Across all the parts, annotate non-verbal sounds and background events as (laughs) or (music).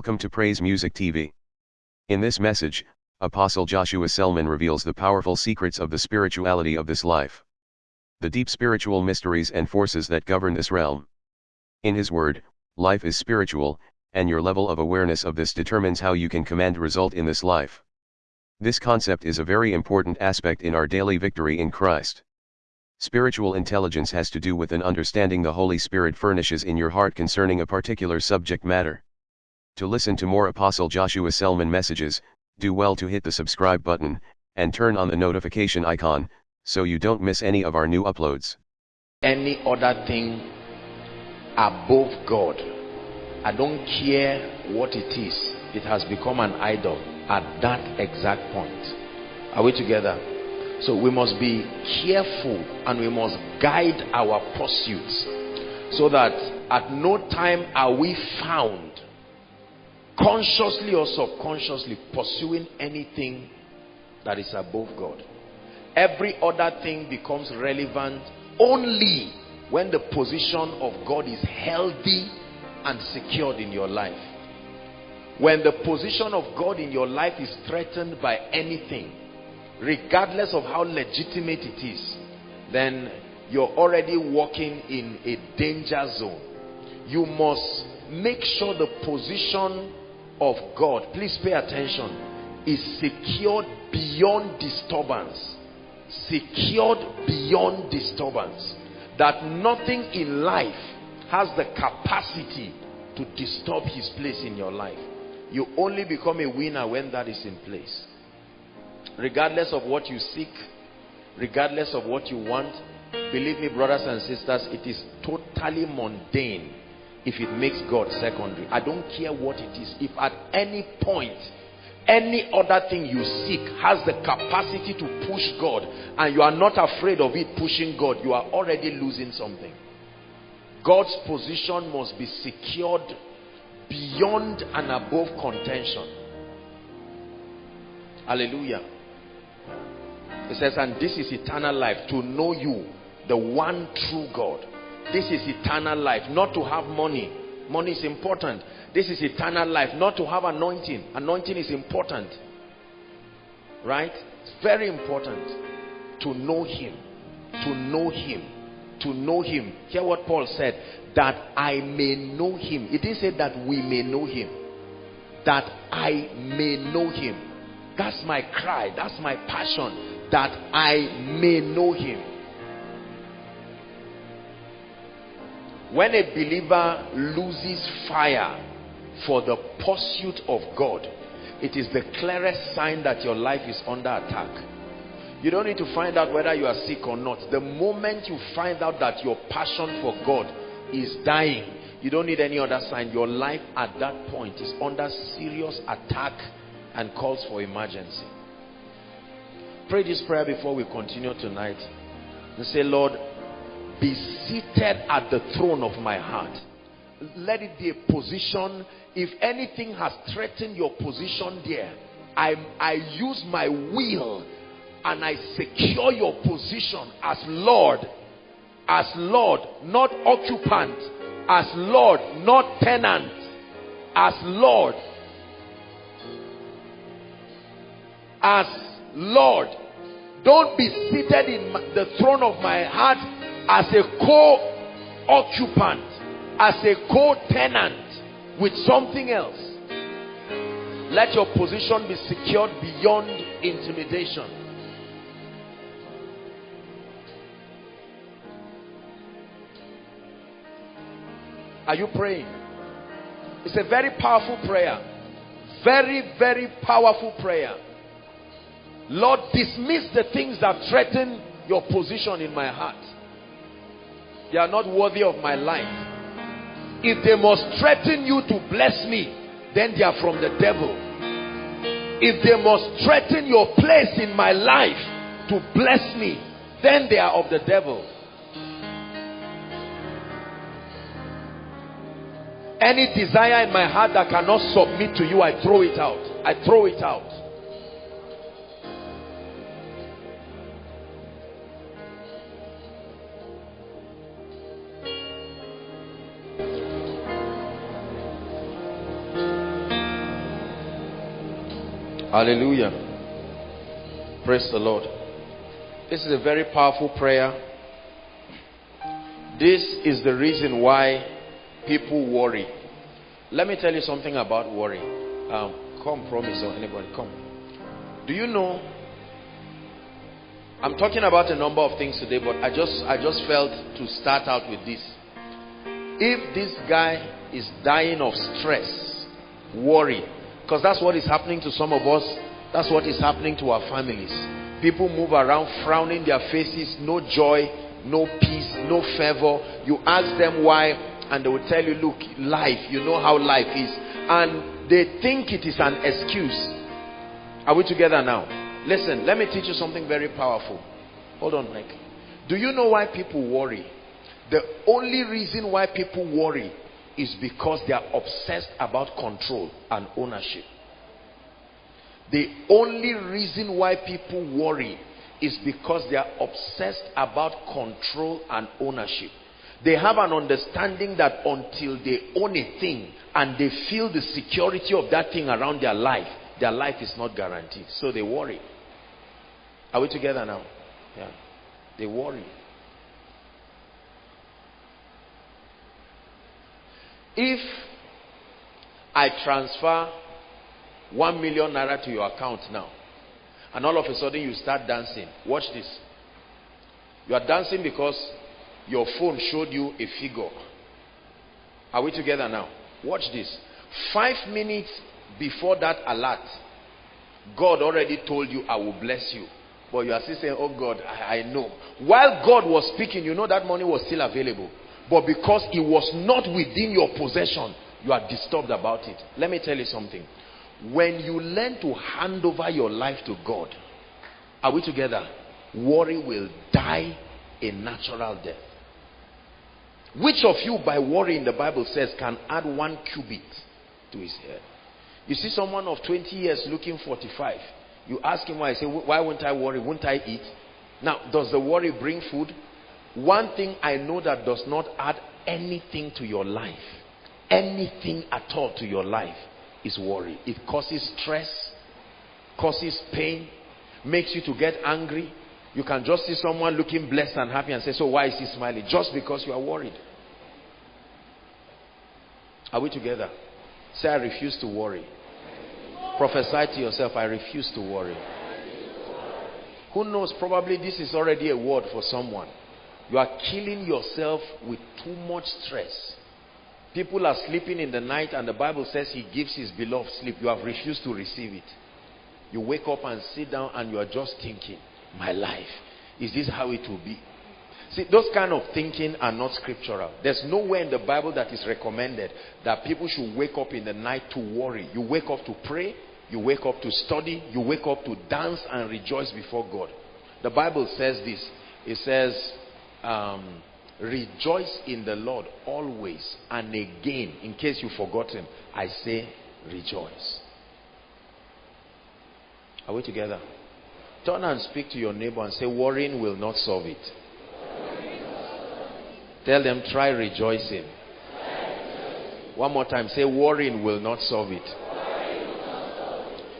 Welcome to Praise Music TV. In this message, Apostle Joshua Selman reveals the powerful secrets of the spirituality of this life. The deep spiritual mysteries and forces that govern this realm. In his word, life is spiritual, and your level of awareness of this determines how you can command result in this life. This concept is a very important aspect in our daily victory in Christ. Spiritual intelligence has to do with an understanding the Holy Spirit furnishes in your heart concerning a particular subject matter. To listen to more Apostle Joshua Selman messages, do well to hit the subscribe button, and turn on the notification icon, so you don't miss any of our new uploads. Any other thing above God, I don't care what it is, it has become an idol at that exact point. Are we together? So we must be careful and we must guide our pursuits so that at no time are we found consciously or subconsciously pursuing anything that is above God. Every other thing becomes relevant only when the position of God is healthy and secured in your life. When the position of God in your life is threatened by anything, regardless of how legitimate it is, then you're already walking in a danger zone. You must make sure the position of God, please pay attention, is secured beyond disturbance. Secured beyond disturbance. That nothing in life has the capacity to disturb his place in your life. You only become a winner when that is in place. Regardless of what you seek, regardless of what you want, believe me, brothers and sisters, it is totally mundane if it makes God secondary. I don't care what it is. If at any point, any other thing you seek has the capacity to push God and you are not afraid of it pushing God, you are already losing something. God's position must be secured beyond and above contention. Hallelujah. It says, and this is eternal life, to know you, the one true God this is eternal life. Not to have money. Money is important. This is eternal life. Not to have anointing. Anointing is important. Right? It's very important to know him. To know him. To know him. Hear what Paul said. That I may know him. It didn't say that we may know him. That I may know him. That's my cry. That's my passion. That I may know him. When a believer loses fire for the pursuit of God, it is the clearest sign that your life is under attack. You don't need to find out whether you are sick or not. The moment you find out that your passion for God is dying, you don't need any other sign. Your life at that point is under serious attack and calls for emergency. Pray this prayer before we continue tonight. And say, Lord, be seated at the throne of my heart. Let it be a position. If anything has threatened your position there, I, I use my will and I secure your position as Lord. As Lord, not occupant. As Lord, not tenant. As Lord. As Lord. Don't be seated in the throne of my heart as a co-occupant, as a co-tenant with something else. Let your position be secured beyond intimidation. Are you praying? It's a very powerful prayer. Very, very powerful prayer. Lord, dismiss the things that threaten your position in my heart. They are not worthy of my life. If they must threaten you to bless me, then they are from the devil. If they must threaten your place in my life to bless me, then they are of the devil. Any desire in my heart that cannot submit to you, I throw it out. I throw it out. Hallelujah. Praise the Lord. This is a very powerful prayer. This is the reason why people worry. Let me tell you something about worry. Um, come, promise, or anybody, come. Do you know? I'm talking about a number of things today, but I just I just felt to start out with this. If this guy is dying of stress, worry, because that's what is happening to some of us. That's what is happening to our families. People move around frowning their faces, no joy, no peace, no fervor. You ask them why, and they will tell you, Look, life, you know how life is. And they think it is an excuse. Are we together now? Listen, let me teach you something very powerful. Hold on, Mike. Do you know why people worry? The only reason why people worry is because they are obsessed about control and ownership. The only reason why people worry is because they are obsessed about control and ownership. They have an understanding that until they own a thing and they feel the security of that thing around their life, their life is not guaranteed. So they worry. Are we together now? Yeah. They worry. If I transfer 1 million naira to your account now, and all of a sudden you start dancing, watch this. You are dancing because your phone showed you a figure. Are we together now? Watch this. Five minutes before that alert, God already told you, I will bless you. But you are still saying, Oh God, I, I know. While God was speaking, you know that money was still available. But because it was not within your possession, you are disturbed about it. Let me tell you something. When you learn to hand over your life to God, are we together? Worry will die a natural death. Which of you, by worrying, the Bible says, can add one cubit to his head? You see someone of 20 years looking 45. You ask him why. I say, why won't I worry? Won't I eat? Now, does the worry bring food? One thing I know that does not add anything to your life, anything at all to your life, is worry. It causes stress, causes pain, makes you to get angry. You can just see someone looking blessed and happy and say, So why is he smiling? Just because you are worried. Are we together? Say, I refuse to worry. Prophesy to yourself, I refuse to worry. Who knows? Probably this is already a word for someone. You are killing yourself with too much stress. People are sleeping in the night, and the Bible says He gives His beloved sleep. You have refused to receive it. You wake up and sit down, and you are just thinking, My life, is this how it will be? See, those kind of thinking are not scriptural. There's nowhere in the Bible that is recommended that people should wake up in the night to worry. You wake up to pray, you wake up to study, you wake up to dance and rejoice before God. The Bible says this. It says, um, rejoice in the Lord always. And again, in case you've forgotten, I say rejoice. Are we together? Turn and speak to your neighbor and say, worrying will not solve it. Tell them, try rejoicing. One more time, say, worrying will not solve it.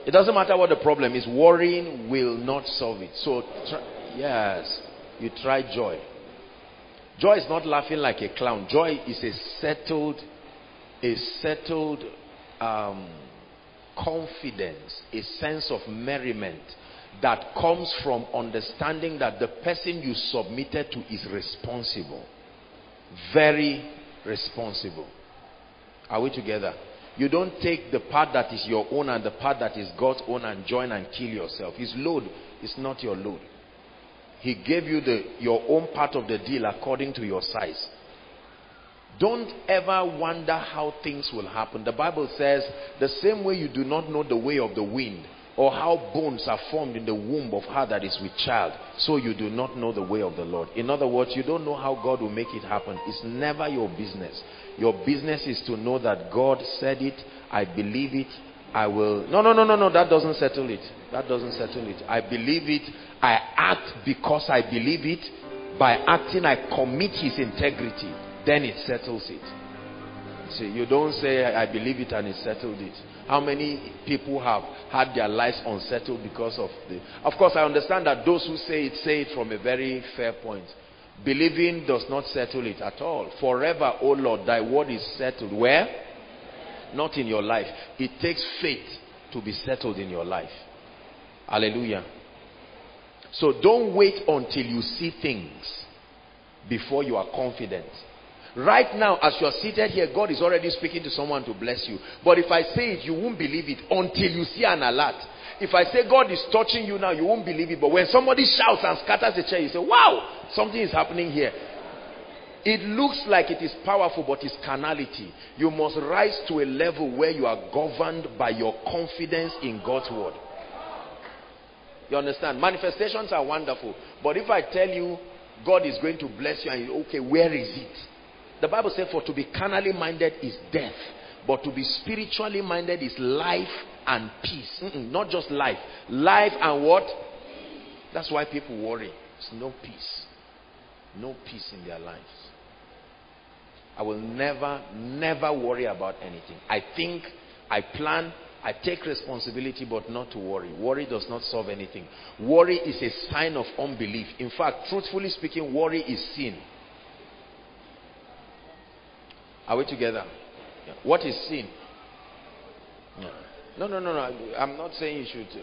It doesn't matter what the problem is, worrying will not solve it. So, try, yes, you try joy. Joy is not laughing like a clown. Joy is a settled, a settled um, confidence, a sense of merriment that comes from understanding that the person you submitted to is responsible. Very responsible. Are we together? You don't take the part that is your own and the part that is God's own and join and kill yourself. His load is not your load. He gave you the, your own part of the deal according to your size. Don't ever wonder how things will happen. The Bible says, the same way you do not know the way of the wind, or how bones are formed in the womb of her that is with child, so you do not know the way of the Lord. In other words, you don't know how God will make it happen. It's never your business. Your business is to know that God said it, I believe it, I will. No, no, no, no, no, that doesn't settle it. That doesn't settle it. I believe it, I act because I believe it. By acting, I commit his integrity. Then it settles it. See, you don't say, I believe it and it settled it. How many people have had their lives unsettled because of the. Of course, I understand that those who say it say it from a very fair point. Believing does not settle it at all. Forever, O Lord, thy word is settled. Where? Not in your life. It takes faith to be settled in your life. Hallelujah. So don't wait until you see things before you are confident. Right now, as you are seated here, God is already speaking to someone to bless you. But if I say it, you won't believe it until you see an alert. If I say God is touching you now, you won't believe it. But when somebody shouts and scatters the chair, you say, wow, something is happening here. It looks like it is powerful, but it's carnality. You must rise to a level where you are governed by your confidence in God's word. You understand? Manifestations are wonderful. But if I tell you God is going to bless you and you, okay, where is it? The Bible says, for to be carnally minded is death, but to be spiritually minded is life and peace. Mm -mm, not just life. Life and what? That's why people worry. It's no peace. No peace in their lives. I will never, never worry about anything. I think, I plan, I take responsibility, but not to worry. Worry does not solve anything. Worry is a sign of unbelief. In fact, truthfully speaking, worry is sin. Are we together? Yeah. What is sin? No, no, no, no. I'm not saying you should. Uh,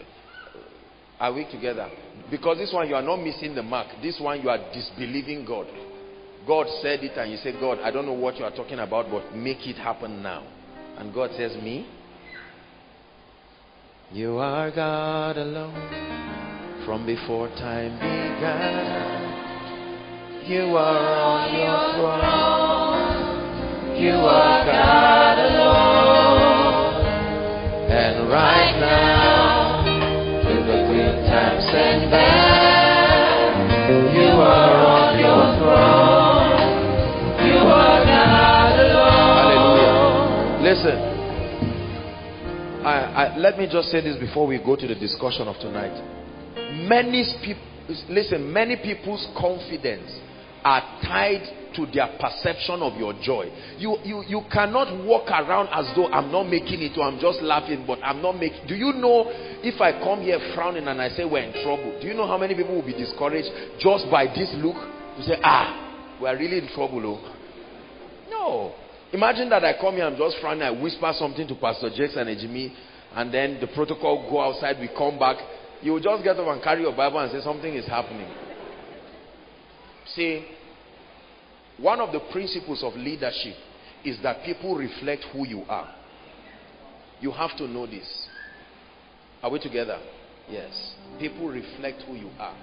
are we together? Because this one you are not missing the mark. This one you are disbelieving God. God said it and you say, God, I don't know what you are talking about, but make it happen now. And God says, Me? You are God alone from before time began. You are on your throne. You are God alone. And right now, through the good times and bad, you are on your throne. You are God alone. Hallelujah. Listen. I, I, let me just say this before we go to the discussion of tonight. Many people, listen, many people's confidence are tied to their perception of your joy. You, you, you cannot walk around as though I'm not making it or I'm just laughing, but I'm not making. Do you know if I come here frowning and I say we're in trouble? Do you know how many people will be discouraged just by this look? You say, ah, we're really in trouble. Oh. No. Imagine that I come here, I'm just frowning, I whisper something to Pastor Jason and Jimmy, and then the protocol go outside, we come back. You will just get up and carry your Bible and say something is happening. See, one of the principles of leadership is that people reflect who you are. You have to know this. Are we together? Yes. People reflect who you are.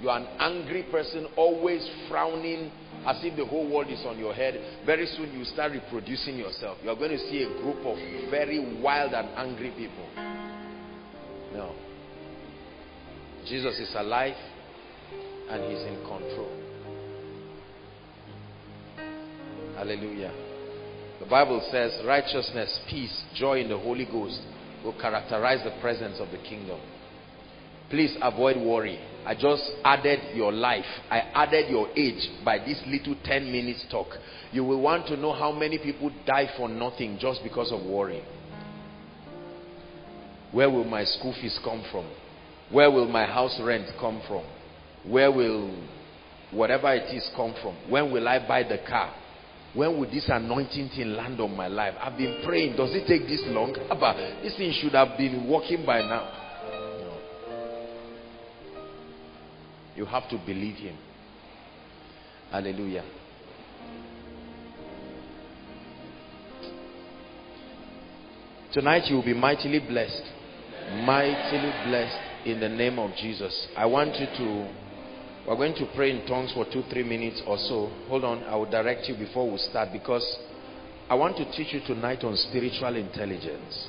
You are an angry person, always frowning as if the whole world is on your head. Very soon you start reproducing yourself. You are going to see a group of very wild and angry people. No. Jesus is alive and he's in control. Hallelujah. The Bible says righteousness, peace, joy in the Holy Ghost will characterize the presence of the kingdom. Please avoid worry. I just added your life. I added your age by this little 10 minutes talk. You will want to know how many people die for nothing just because of worry. Where will my school fees come from? Where will my house rent come from? Where will whatever it is come from? When will I buy the car? When will this anointing thing land on my life? I've been praying. Does it take this long? Abba, this thing should have been working by now. You have to believe him. Hallelujah. Tonight you will be mightily blessed. Mightily blessed in the name of Jesus. I want you to, we're going to pray in tongues for two, three minutes or so. Hold on, I will direct you before we start because I want to teach you tonight on spiritual intelligence.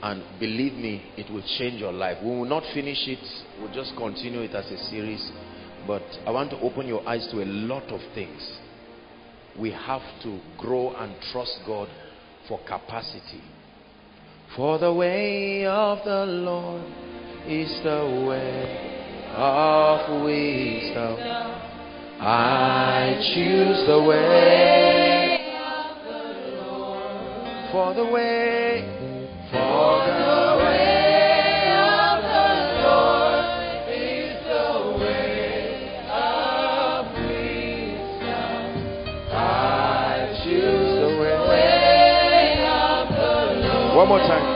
And believe me, it will change your life. We will not finish it. We'll just continue it as a series. But I want to open your eyes to a lot of things. We have to grow and trust God for capacity. For the way of the Lord is the way of wisdom. I choose the way For the way, One more time.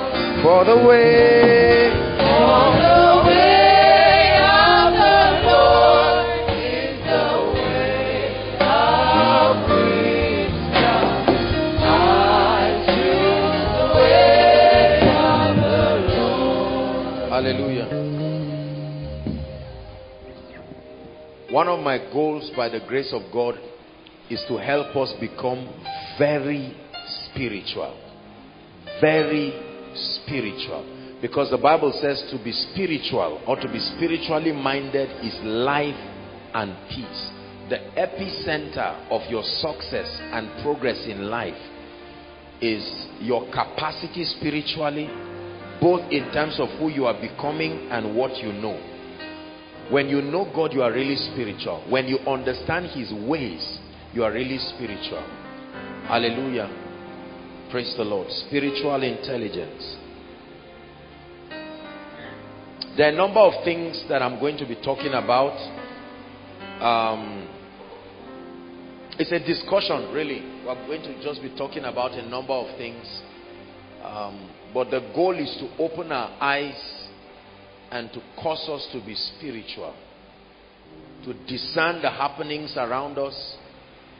For the way, For the way of the Lord is the way of wisdom. I choose the way of the Lord. Hallelujah. One of my goals by the grace of God is to help us become very spiritual. Very spiritual. Because the Bible says to be spiritual or to be spiritually minded is life and peace. The epicenter of your success and progress in life is your capacity spiritually, both in terms of who you are becoming and what you know. When you know God, you are really spiritual. When you understand His ways, you are really spiritual. Hallelujah. Praise the Lord. Spiritual intelligence. There are a number of things that I'm going to be talking about. Um, it's a discussion, really. We're going to just be talking about a number of things. Um, but the goal is to open our eyes and to cause us to be spiritual. To discern the happenings around us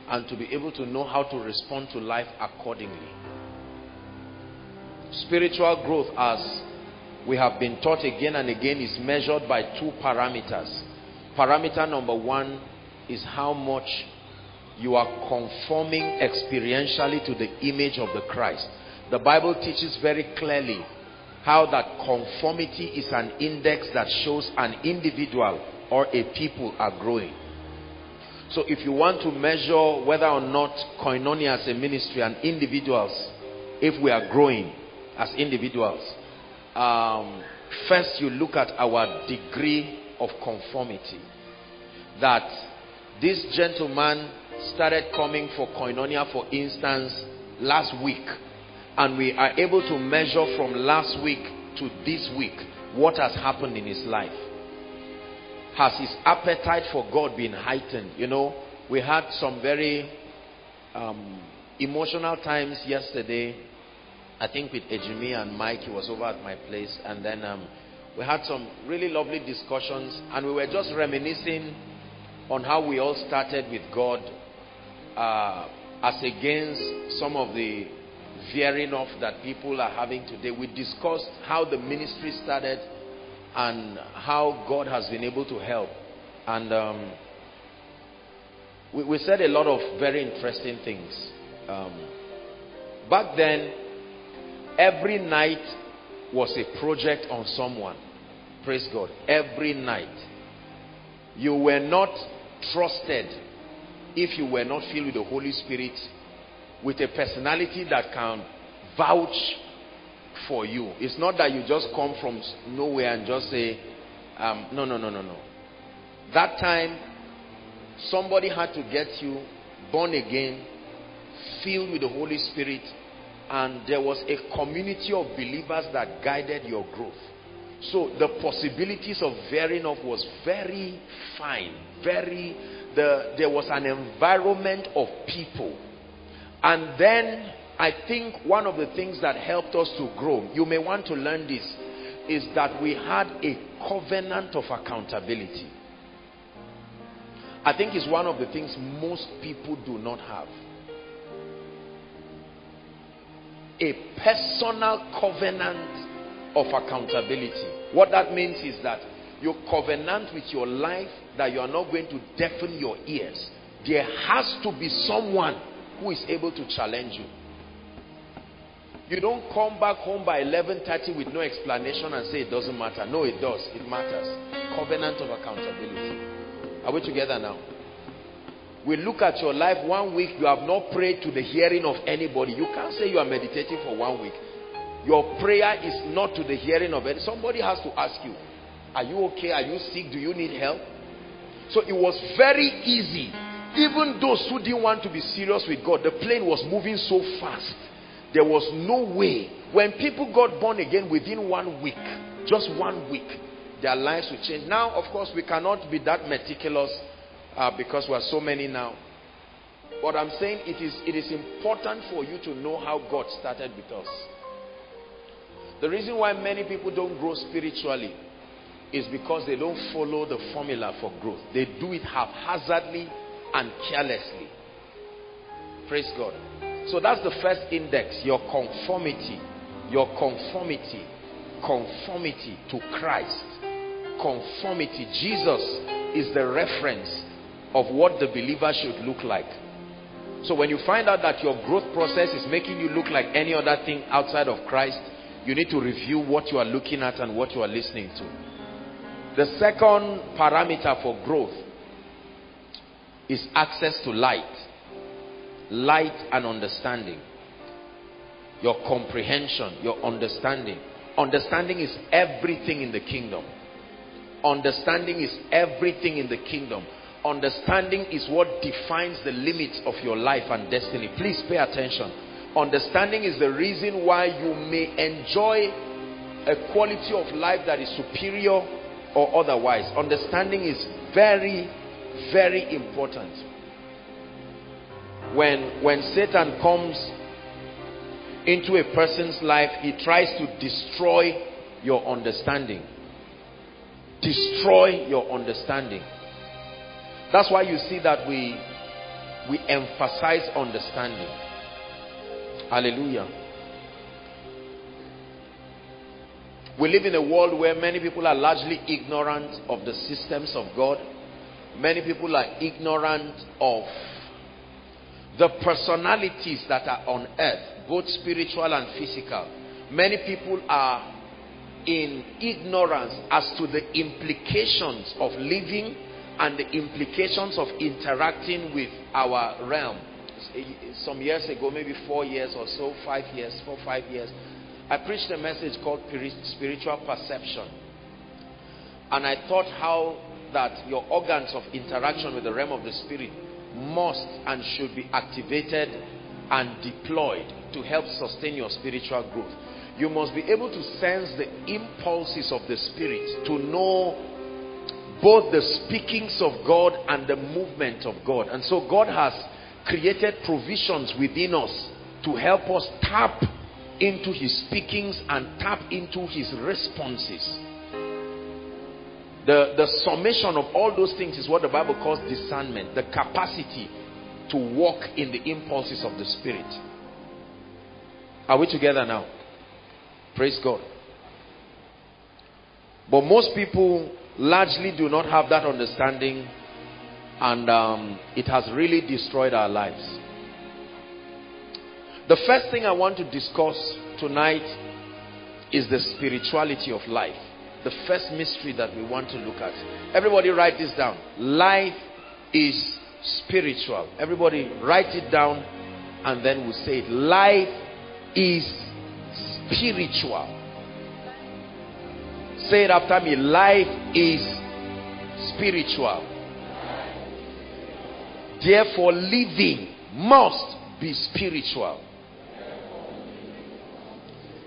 and to be able to know how to respond to life accordingly. Spiritual growth, as we have been taught again and again, is measured by two parameters. Parameter number one is how much you are conforming experientially to the image of the Christ. The Bible teaches very clearly how that conformity is an index that shows an individual or a people are growing. So if you want to measure whether or not koinonia as a ministry and individuals, if we are growing as individuals, um, first you look at our degree of conformity. That this gentleman started coming for koinonia, for instance, last week. And we are able to measure from last week to this week what has happened in his life. Has his appetite for God been heightened? You know, we had some very um, emotional times yesterday. I think with Ejimi and Mike, he was over at my place. And then um, we had some really lovely discussions. And we were just reminiscing on how we all started with God uh, as against some of the veering off that people are having today. We discussed how the ministry started and how God has been able to help. And um, we, we, said a lot of very interesting things. Um, back then, every night was a project on someone. Praise God. Every night. You were not trusted if you were not filled with the Holy Spirit with a personality that can vouch for you. It's not that you just come from nowhere and just say, um, no, no, no, no, no. That time, somebody had to get you born again, filled with the Holy Spirit, and there was a community of believers that guided your growth. So the possibilities of varying off was very fine, very, the, there was an environment of people. And then I think one of the things that helped us to grow, you may want to learn this, is that we had a covenant of accountability. I think it's one of the things most people do not have. A personal covenant of accountability. What that means is that you covenant with your life that you are not going to deafen your ears. There has to be someone who is able to challenge you. You don't come back home by 11:30 with no explanation and say it doesn't matter. No, it does. It matters. Covenant of accountability. Are we together now? We look at your life one week, you have not prayed to the hearing of anybody. You can't say you are meditating for one week. Your prayer is not to the hearing of any. Somebody has to ask you, Are you okay? Are you sick? Do you need help? So it was very easy. Even those who didn't want to be serious with God, the plane was moving so fast there was no way. When people got born again within one week, just one week, their lives will change. Now, of course, we cannot be that meticulous uh, because we are so many now. But I'm saying it is, it is important for you to know how God started with us. The reason why many people don't grow spiritually is because they don't follow the formula for growth. They do it haphazardly and carelessly. Praise God. So that's the first index, your conformity. Your conformity. Conformity to Christ. Conformity. Jesus is the reference of what the believer should look like. So when you find out that your growth process is making you look like any other thing outside of Christ, you need to review what you are looking at and what you are listening to. The second parameter for growth is access to light. Light and understanding. Your comprehension, your understanding. Understanding is everything in the kingdom. Understanding is everything in the kingdom. Understanding is what defines the limits of your life and destiny. Please pay attention. Understanding is the reason why you may enjoy a quality of life that is superior or otherwise. Understanding is very, very important. When, when Satan comes into a person's life, he tries to destroy your understanding. Destroy your understanding. That's why you see that we, we emphasize understanding. Hallelujah. We live in a world where many people are largely ignorant of the systems of God. Many people are ignorant of the personalities that are on earth, both spiritual and physical. Many people are in ignorance as to the implications of living and the implications of interacting with our realm. Eh, eh, some years ago, maybe four years or so, five years, four, five years, I preached a message called spiritual perception. And I thought how that your organs of interaction with the realm of the spirit must and should be activated and deployed to help sustain your spiritual growth. You must be able to sense the impulses of the spirit to know both the speakings of God and the movement of God. And so God has created provisions within us to help us tap into his speakings and tap into his responses. The, the summation of all those things is what the Bible calls discernment, the capacity to walk in the impulses of the Spirit. Are we together now? Praise God. But most people largely do not have that understanding, and um, it has really destroyed our lives. The first thing I want to discuss tonight is the spirituality of life. The first mystery that we want to look at. Everybody write this down. Life is spiritual. Everybody write it down and then we'll say it. Life is spiritual. Say it after me. Life is spiritual. Therefore, living must be spiritual.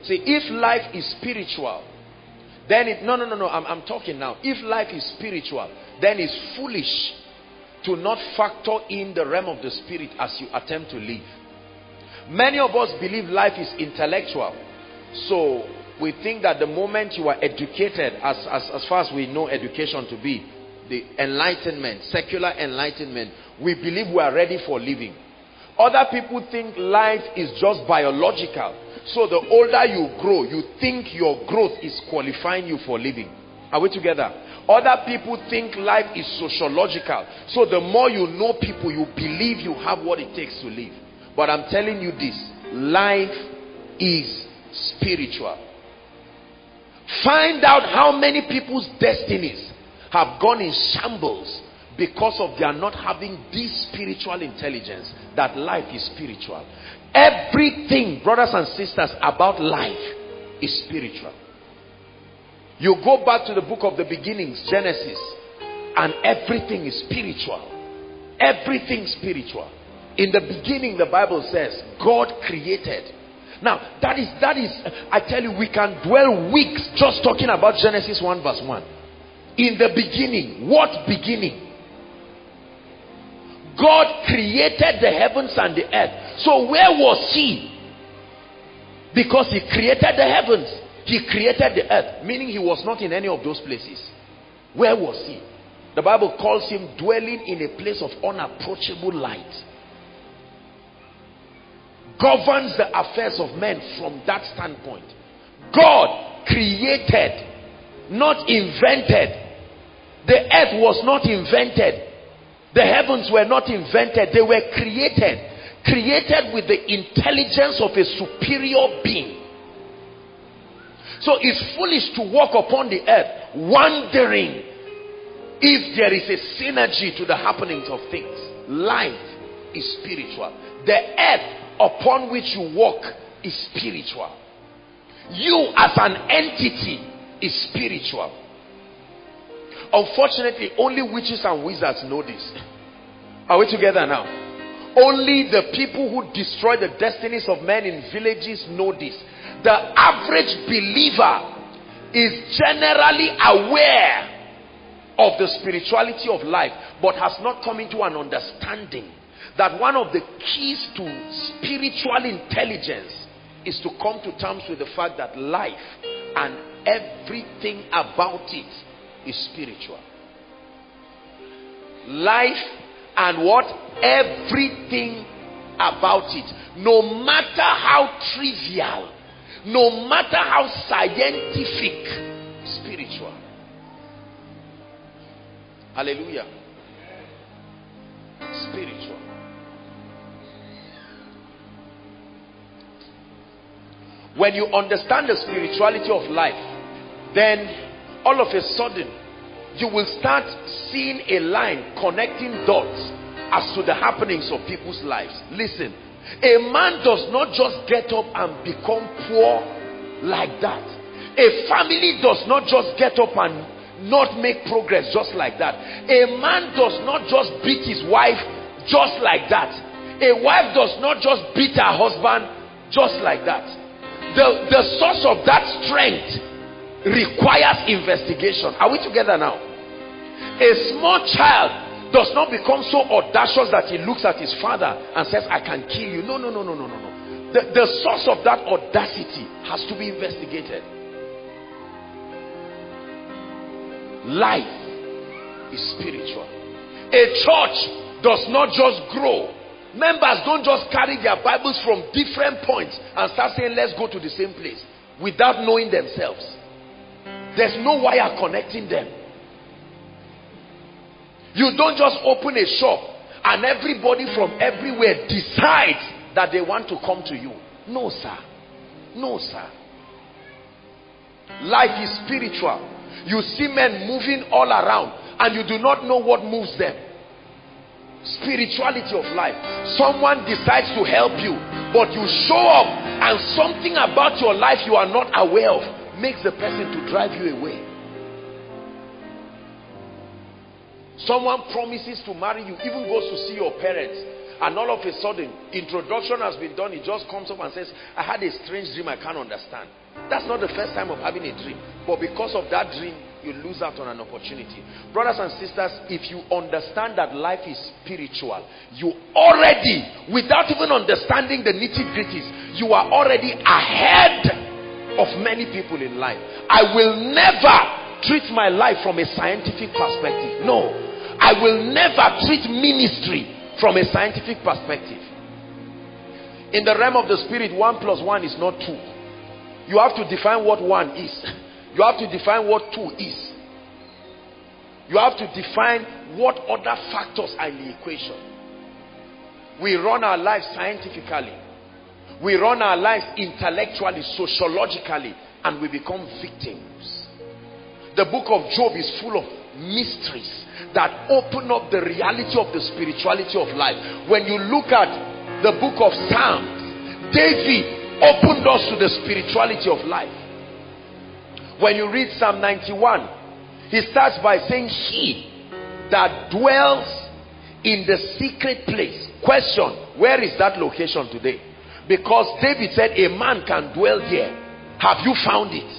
See, if life is spiritual, then it, no, no, no, no, I'm, I'm talking now. If life is spiritual, then it's foolish to not factor in the realm of the spirit as you attempt to live. Many of us believe life is intellectual. So we think that the moment you are educated, as, as, as far as we know education to be, the enlightenment, secular enlightenment, we believe we are ready for living. Other people think life is just biological. So the older you grow, you think your growth is qualifying you for living. Are we together? Other people think life is sociological. So the more you know people, you believe you have what it takes to live. But I'm telling you this life is spiritual. Find out how many people's destinies have gone in shambles because of their not having this spiritual intelligence that life is spiritual. Everything, brothers and sisters, about life is spiritual. You go back to the book of the beginnings, Genesis, and everything is spiritual. Everything spiritual. In the beginning, the Bible says, God created. Now, that is, that is, I tell you, we can dwell weeks just talking about Genesis 1 verse 1. In the beginning, what beginning? God created the heavens and the earth. So where was he? Because he created the heavens. He created the earth. Meaning he was not in any of those places. Where was he? The Bible calls him dwelling in a place of unapproachable light. Governs the affairs of men from that standpoint. God created, not invented. The earth was not invented. The heavens were not invented. They were created. Created with the intelligence of a superior being. So it's foolish to walk upon the earth wondering if there is a synergy to the happenings of things. Life is spiritual. The earth upon which you walk is spiritual. You as an entity is spiritual. Unfortunately, only witches and wizards know this. Are we together now? Only the people who destroy the destinies of men in villages know this. The average believer is generally aware of the spirituality of life but has not come into an understanding that one of the keys to spiritual intelligence is to come to terms with the fact that life and everything about it is spiritual. Life and what? Everything about it. No matter how trivial, no matter how scientific, spiritual. Hallelujah. Spiritual. When you understand the spirituality of life, then all of a sudden you will start seeing a line connecting dots as to the happenings of people's lives. Listen, a man does not just get up and become poor like that. A family does not just get up and not make progress just like that. A man does not just beat his wife just like that. A wife does not just beat her husband just like that. The, the source of that strength requires investigation. Are we together now? A small child does not become so audacious that he looks at his father and says, I can kill you. No, no, no, no, no, no, no. The, the source of that audacity has to be investigated. Life is spiritual. A church does not just grow. Members don't just carry their Bibles from different points and start saying, let's go to the same place without knowing themselves. There's no wire connecting them. You don't just open a shop and everybody from everywhere decides that they want to come to you. No, sir. No, sir. Life is spiritual. You see men moving all around and you do not know what moves them. Spirituality of life. Someone decides to help you, but you show up and something about your life you are not aware of makes the person to drive you away. Someone promises to marry you, even goes to see your parents, and all of a sudden, introduction has been done. He just comes up and says, I had a strange dream I can't understand. That's not the first time of having a dream. But because of that dream, you lose out on an opportunity. Brothers and sisters, if you understand that life is spiritual, you already, without even understanding the nitty-gritties, you are already ahead of many people in life. I will never treat my life from a scientific perspective. No. I will never treat ministry from a scientific perspective. In the realm of the spirit, one plus one is not two. You have to define what one is. (laughs) You have to define what two is. You have to define what other factors are in the equation. We run our lives scientifically. We run our lives intellectually, sociologically, and we become victims. The book of Job is full of mysteries that open up the reality of the spirituality of life. When you look at the book of Psalms, David opened us to the spirituality of life. When you read Psalm 91, he starts by saying, He that dwells in the secret place. Question, where is that location today? Because David said a man can dwell there. Have you found it?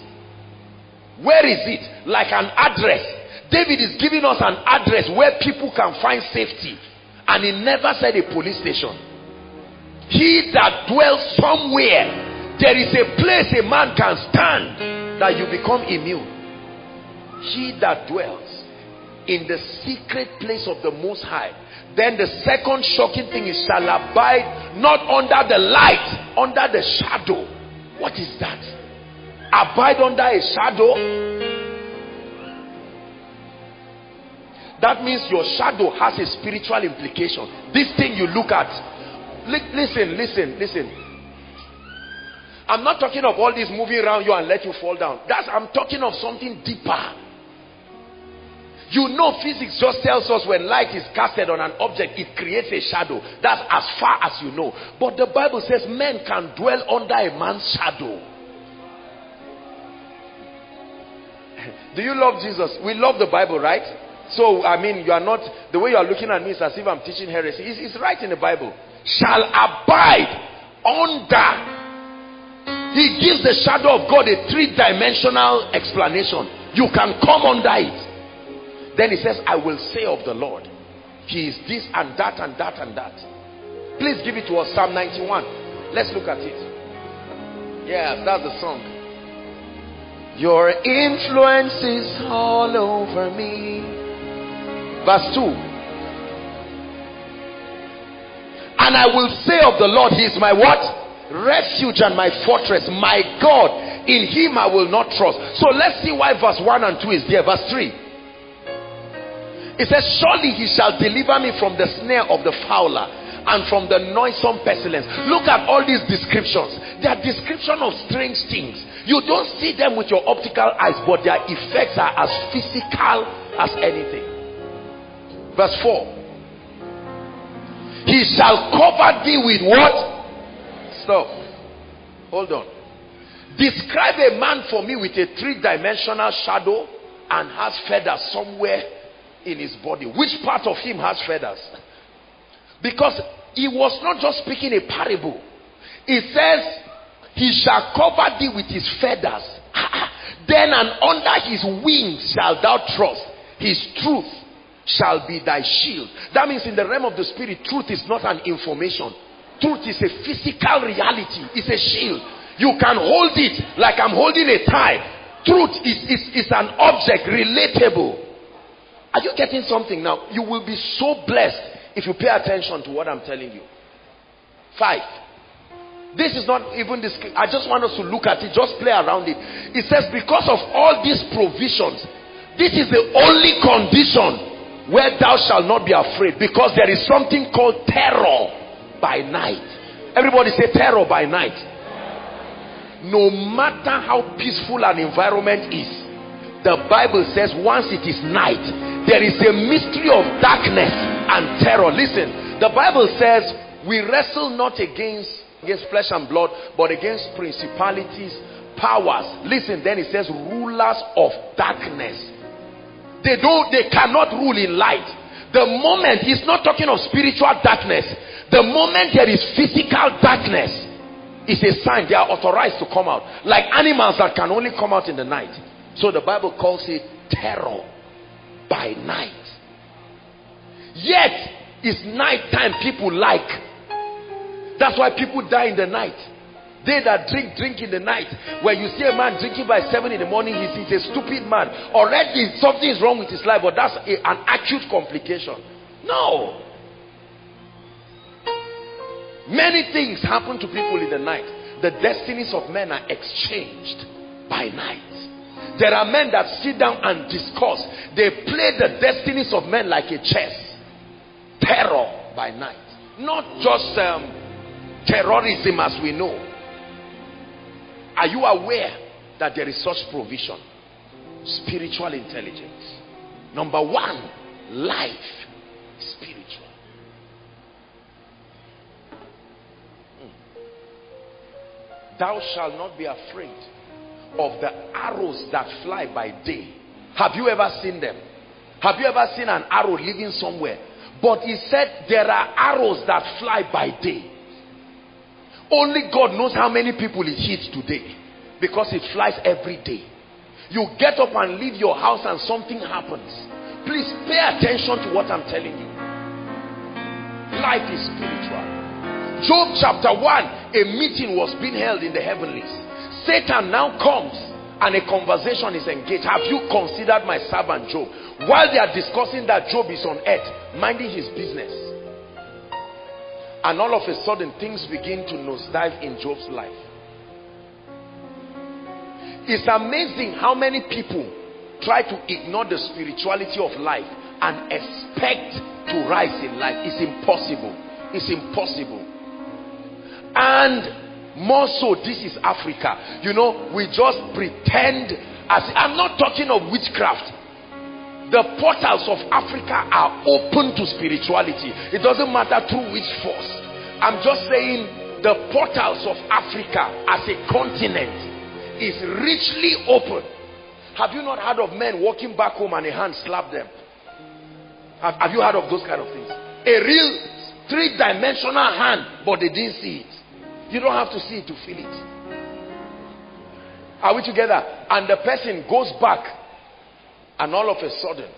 Where is it? Like an address. David is giving us an address where people can find safety. And he never said a police station. He that dwells somewhere, there is a place a man can stand that you become immune. He that dwells in the secret place of the Most High. Then the second shocking thing is shall abide not under the light, under the shadow. What is that? Abide under a shadow. That means your shadow has a spiritual implication. This thing you look at. Li- listen, listen, listen. I'm not talking of all this moving around you and let you fall down. That's I'm talking of something deeper. You know physics just tells us when light is casted on an object, it creates a shadow. That's as far as you know. But the Bible says men can dwell under a man's shadow. (laughs) Do you love Jesus? We love the Bible, right? So, I mean, you are not, the way you are looking at me is as if I'm teaching heresy. It's, it's right in the Bible. Shall abide under. He gives the shadow of God a three dimensional explanation. You can come under it. Then he says, I will say of the Lord, He is this and that and that and that. Please give it to us, Psalm 91. Let's look at it. Yes, that's the song. Your influence is all over me. Verse 2. And I will say of the Lord, He is my what? Refuge and my fortress, my God. In Him I will not trust. So let's see why verse 1 and 2 is there. Verse 3. It says, Surely he shall deliver me from the snare of the fowler and from the noisome pestilence. Look at all these descriptions. They are description of strange things. You don't see them with your optical eyes, but their effects are as physical as anything. Verse 4. He shall cover thee with what? Stop. Hold on. Describe a man for me with a three-dimensional shadow and has feathers somewhere in his body. Which part of him has feathers? Because he was not just speaking a parable. He says, He shall cover thee with his feathers. (laughs) then and under his wings shalt thou trust. His truth shall be thy shield. That means in the realm of the spirit, truth is not an information. Truth is a physical reality. It's a shield. You can hold it like I'm holding a tie. Truth is, is, is an object, relatable. Are you getting something now? You will be so blessed if you pay attention to what I'm telling you. Five. This is not even this. I just want us to look at it, just play around it. It says, because of all these provisions, this is the only condition where thou shalt not be afraid, because there is something called terror by night. Everybody say terror by night. No matter how peaceful an environment is, the Bible says once it is night, there is a mystery of darkness and terror. Listen, the Bible says we wrestle not against against flesh and blood, but against principalities, powers. Listen, then it says rulers of darkness. They don't they cannot rule in light. The moment he's not talking of spiritual darkness, the moment there is physical darkness, it's a sign they are authorized to come out. Like animals that can only come out in the night. So the Bible calls it terror by night. Yet, it's nighttime people like. That's why people die in the night. They that drink, drink in the night. When you see a man drinking by 7 in the morning, he's, he's a stupid man. Already something is wrong with his life, but that's a, an acute complication. No. Many things happen to people in the night. The destinies of men are exchanged by night. There are men that sit down and discuss. They play the destinies of men like a chess. Terror by night. Not just um, terrorism as we know. Are you aware that there is such provision? Spiritual intelligence. Number one, life. Spiritual. Hmm. Thou shalt not be afraid of the arrows that fly by day. Have you ever seen them? Have you ever seen an arrow living somewhere? But he said there are arrows that fly by day. Only God knows how many people it hits today because it flies every day. You get up and leave your house and something happens. Please pay attention to what I'm telling you. Life is spiritual. Job chapter 1, a meeting was being held in the heavenlies. Satan now comes and a conversation is engaged. Have you considered my servant Job? While they are discussing that Job is on earth, minding his business. And all of a sudden, things begin to nosedive in Job's life. It's amazing how many people try to ignore the spirituality of life and expect to rise in life. It's impossible. It's impossible. And more so, this is Africa. You know, we just pretend as I'm not talking of witchcraft. The portals of Africa are open to spirituality. It doesn't matter through which force. I'm just saying the portals of Africa as a continent is richly open. Have you not heard of men walking back home and a hand slapped them? Have, have you heard of those kind of things? A real three-dimensional hand, but they didn't see it. You don't have to see it to feel it. Are we together? And the person goes back and all of a sudden,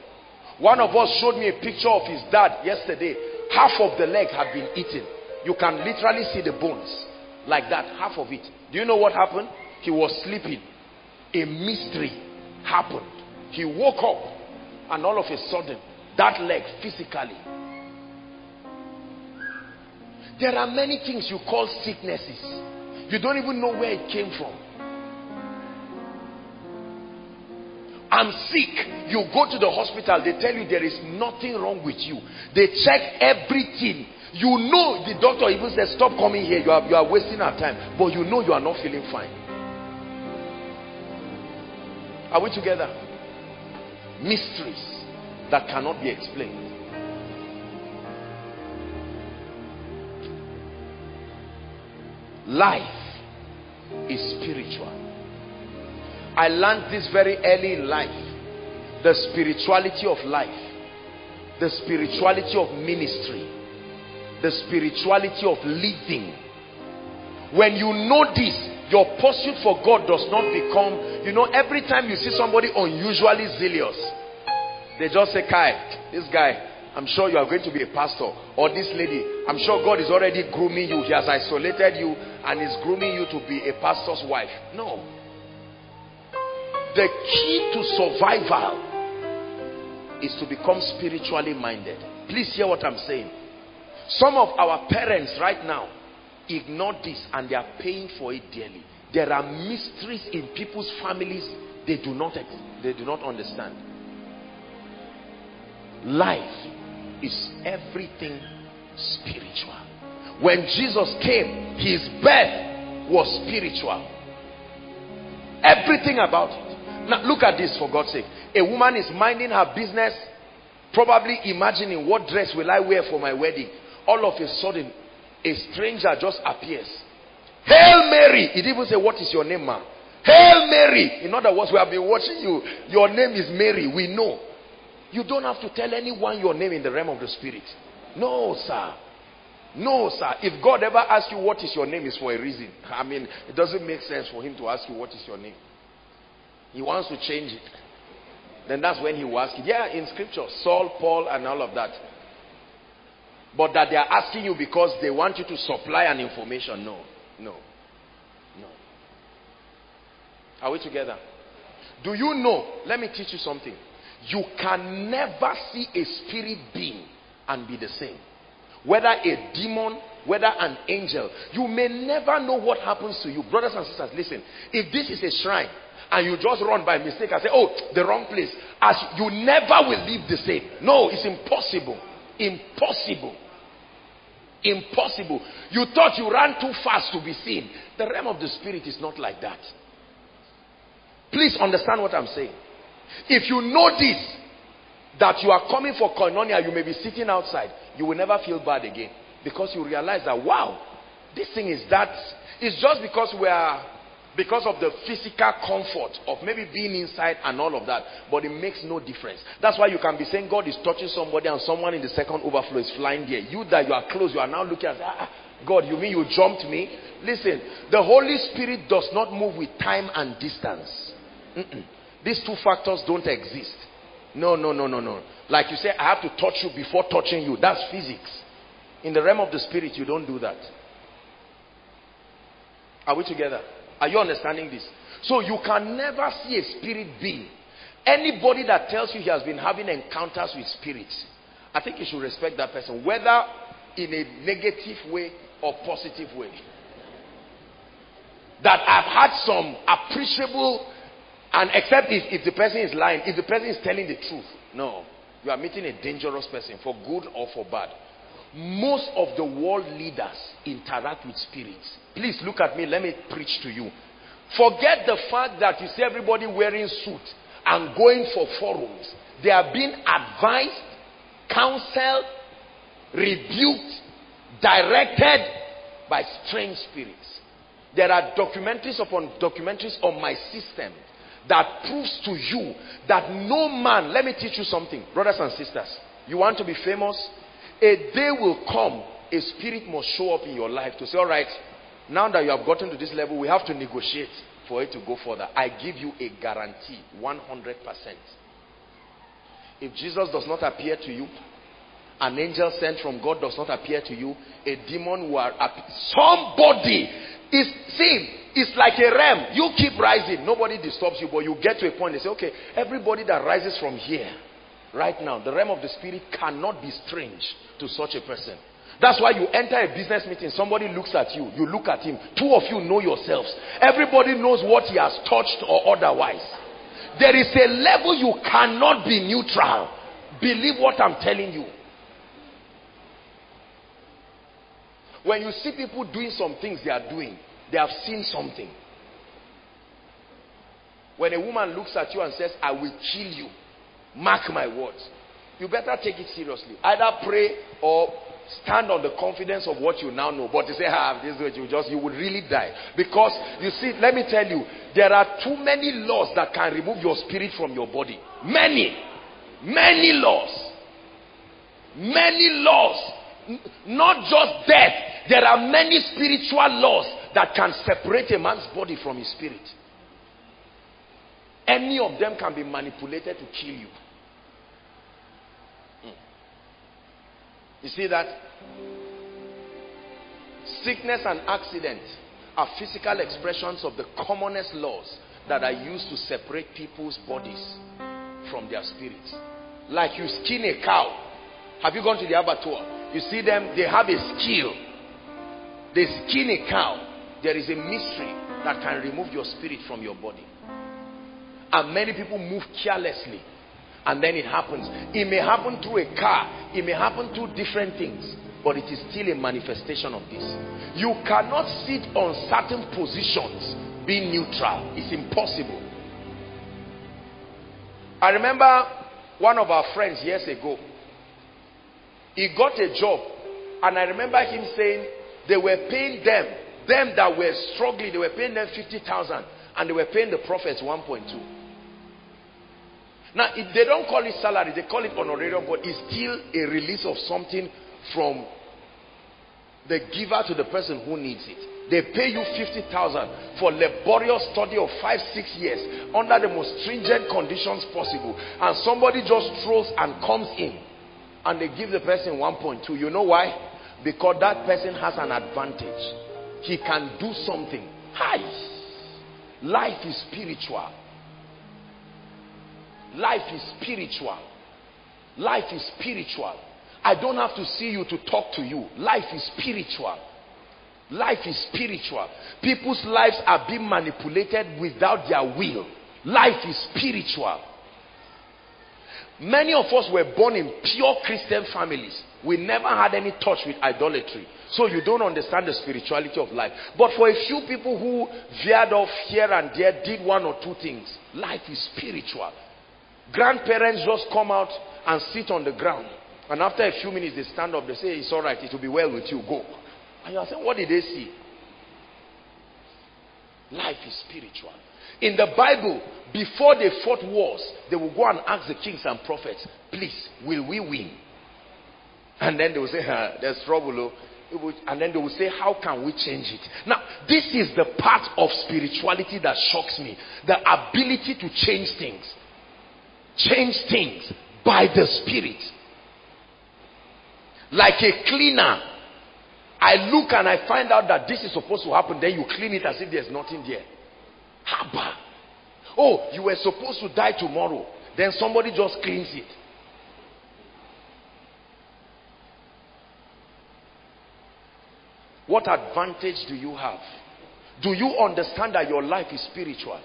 one of us showed me a picture of his dad yesterday. Half of the leg had been eaten. You can literally see the bones. Like that, half of it. Do you know what happened? He was sleeping. A mystery happened. He woke up and all of a sudden, that leg physically. There are many things you call sicknesses. You don't even know where it came from. I'm sick. You go to the hospital, they tell you there is nothing wrong with you. They check everything. You know, the doctor even says, Stop coming here. You are, you are wasting our time. But you know you are not feeling fine. Are we together? Mysteries that cannot be explained. Life is spiritual. I learned this very early in life. The spirituality of life. The spirituality of ministry. The spirituality of living. When you know this, your pursuit for God does not become, you know, every time you see somebody unusually zealous, they just say, Kai, this guy, I'm sure you are going to be a pastor. Or this lady, I'm sure God is already grooming you. He has isolated you and is grooming you to be a pastor's wife. No. The key to survival is to become spiritually minded. Please hear what I'm saying. Some of our parents right now ignore this and they are paying for it dearly. There are mysteries in people's families they do not they do not understand. Life is everything spiritual. When Jesus came, his birth was spiritual. Everything about it. Now look at this for God's sake. A woman is minding her business, probably imagining what dress will I wear for my wedding. All of a sudden, a stranger just appears. Hail Mary! Didn't even say, What is your name, ma? Hail Mary! In other words, we have been watching you. Your name is Mary. We know. You don't have to tell anyone your name in the realm of the spirit. No, sir. No, sir. If God ever asks you what is your name, it's for a reason. I mean, it doesn't make sense for him to ask you what is your name. He wants to change it. Then that's when he will ask you. Yeah, in scripture, Saul, Paul, and all of that. But that they are asking you because they want you to supply an information. No, no, no. Are we together? Do you know? Let me teach you something. You can never see a spirit being and be the same. Whether a demon, whether an angel, you may never know what happens to you. Brothers and sisters, listen. If this is a shrine and you just run by mistake and say, oh, the wrong place, as you never will live the same. No, it's impossible. Impossible. Impossible. You thought you ran too fast to be seen. The realm of the spirit is not like that. Please understand what I'm saying. If you know this, that you are coming for koinonia, you may be sitting outside, you will never feel bad again. Because you realize that, wow, this thing is that. It's just because we are, because of the physical comfort of maybe being inside and all of that. But it makes no difference. That's why you can be saying God is touching somebody and someone in the second overflow is flying there. You that you are close, you are now looking at, ah, God, you mean you jumped me? Listen, the Holy Spirit does not move with time and distance. Mm -mm. These two factors don't exist. No, no, no, no, no. Like you say, I have to touch you before touching you. That's physics. In the realm of the spirit, you don't do that. Are we together? Are you understanding this? So you can never see a spirit being. Anybody that tells you he has been having encounters with spirits, I think you should respect that person, whether in a negative way or positive way. That I've had some appreciable, and except if, if the person is lying, if the person is telling the truth, no. You are meeting a dangerous person for good or for bad. Most of the world leaders interact with spirits. Please look at me. Let me preach to you. Forget the fact that you see everybody wearing suit and going for forums. They are being advised, counseled, rebuked, directed by strange spirits. There are documentaries upon documentaries on my system that proves to you that no man, let me teach you something, brothers and sisters. You want to be famous? A day will come, a spirit must show up in your life to say, all right, now that you have gotten to this level, we have to negotiate for it to go further. I give you a guarantee, 100%. If Jesus does not appear to you, an angel sent from God does not appear to you, a demon will appear. Somebody is, see, it's like a realm. You keep rising. Nobody disturbs you, but you get to a point. They say, okay, everybody that rises from here, right now, the realm of the spirit cannot be strange to such a person. That's why you enter a business meeting, somebody looks at you, you look at him. Two of you know yourselves. Everybody knows what he has touched or otherwise. There is a level you cannot be neutral. Believe what I'm telling you. When you see people doing some things they are doing, they have seen something. When a woman looks at you and says, I will kill you, mark my words, you better take it seriously. Either pray or stand on the confidence of what you now know. But to say, ah, this is you just, you would really die. Because, you see, let me tell you, there are too many laws that can remove your spirit from your body. Many. Many laws. Many laws. Not just death. There are many spiritual laws that can separate a man's body from his spirit. Any of them can be manipulated to kill you. You see that? Sickness and accident are physical expressions of the commonest laws that are used to separate people's bodies from their spirits. Like you skin a cow. Have you gone to the abattoir? You see them, they have a skill. They skin a cow. There is a mystery that can remove your spirit from your body. And many people move carelessly. And then it happens. It may happen through a car. It may happen through different things. But it is still a manifestation of this. You cannot sit on certain positions being neutral. It's impossible. I remember one of our friends years ago. He got a job. And I remember him saying they were paying them them that were struggling, they were paying them 50,000 and they were paying the prophets 1.2. Now, if they don't call it salary, they call it honorarium, but it's still a release of something from the giver to the person who needs it. They pay you 50,000 for laborious study of five, six years under the most stringent conditions possible. And somebody just throws and comes in and they give the person 1.2. You know why? Because that person has an advantage he can do something. Hi. Life is spiritual. Life is spiritual. Life is spiritual. I don't have to see you to talk to you. Life is spiritual. Life is spiritual. People's lives are being manipulated without their will. Life is spiritual. Many of us were born in pure Christian families. We never had any touch with idolatry. So you don't understand the spirituality of life. But for a few people who veered off here and there, did one or two things, life is spiritual. Grandparents just come out and sit on the ground. And after a few minutes, they stand up. They say, it's all right. It will be well with you. Go. And you are saying, what did they see? Life is spiritual. In the Bible, before they fought wars, they will go and ask the kings and prophets, please, will we win? And then they will say, (laughs) there's trouble. Oh. and then they will say, How can we change it? Now, this is the part of spirituality that shocks me the ability to change things. Change things by the Spirit. Like a cleaner. I look and I find out that this is supposed to happen, then you clean it as if there's nothing there. Haba. Oh, you were supposed to die tomorrow. Then somebody just cleans it. What advantage do you have? Do you understand that your life is spiritual?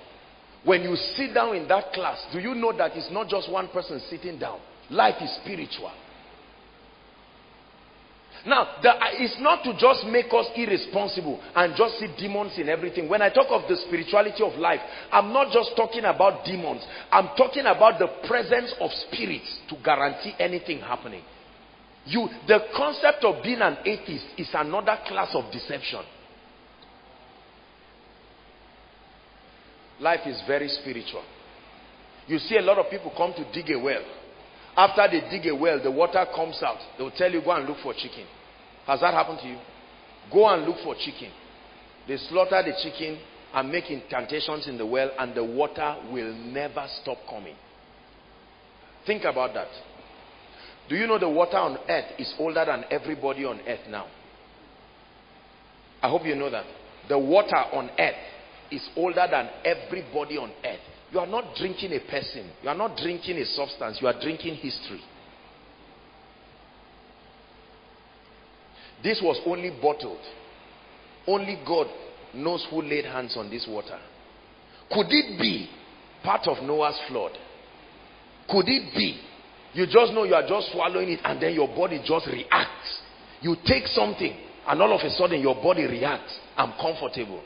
When you sit down in that class, do you know that it's not just one person sitting down? Life is spiritual. Now, the, uh, it's not to just make us irresponsible and just see demons in everything. When I talk of the spirituality of life, I'm not just talking about demons. I'm talking about the presence of spirits to guarantee anything happening. You, the concept of being an atheist is another class of deception. Life is very spiritual. You see a lot of people come to dig a well. After they dig a well, the water comes out. They will tell you, go and look for chicken. Has that happened to you? Go and look for chicken. They slaughter the chicken and make incantations in the well and the water will never stop coming. Think about that. Do you know the water on earth is older than everybody on earth now? I hope you know that. The water on earth is older than everybody on earth. You are not drinking a person. You are not drinking a substance. You are drinking history. This was only bottled. Only God knows who laid hands on this water. Could it be part of Noah's flood? Could it be? You just know you are just swallowing it and then your body just reacts. You take something and all of a sudden your body reacts. I'm comfortable.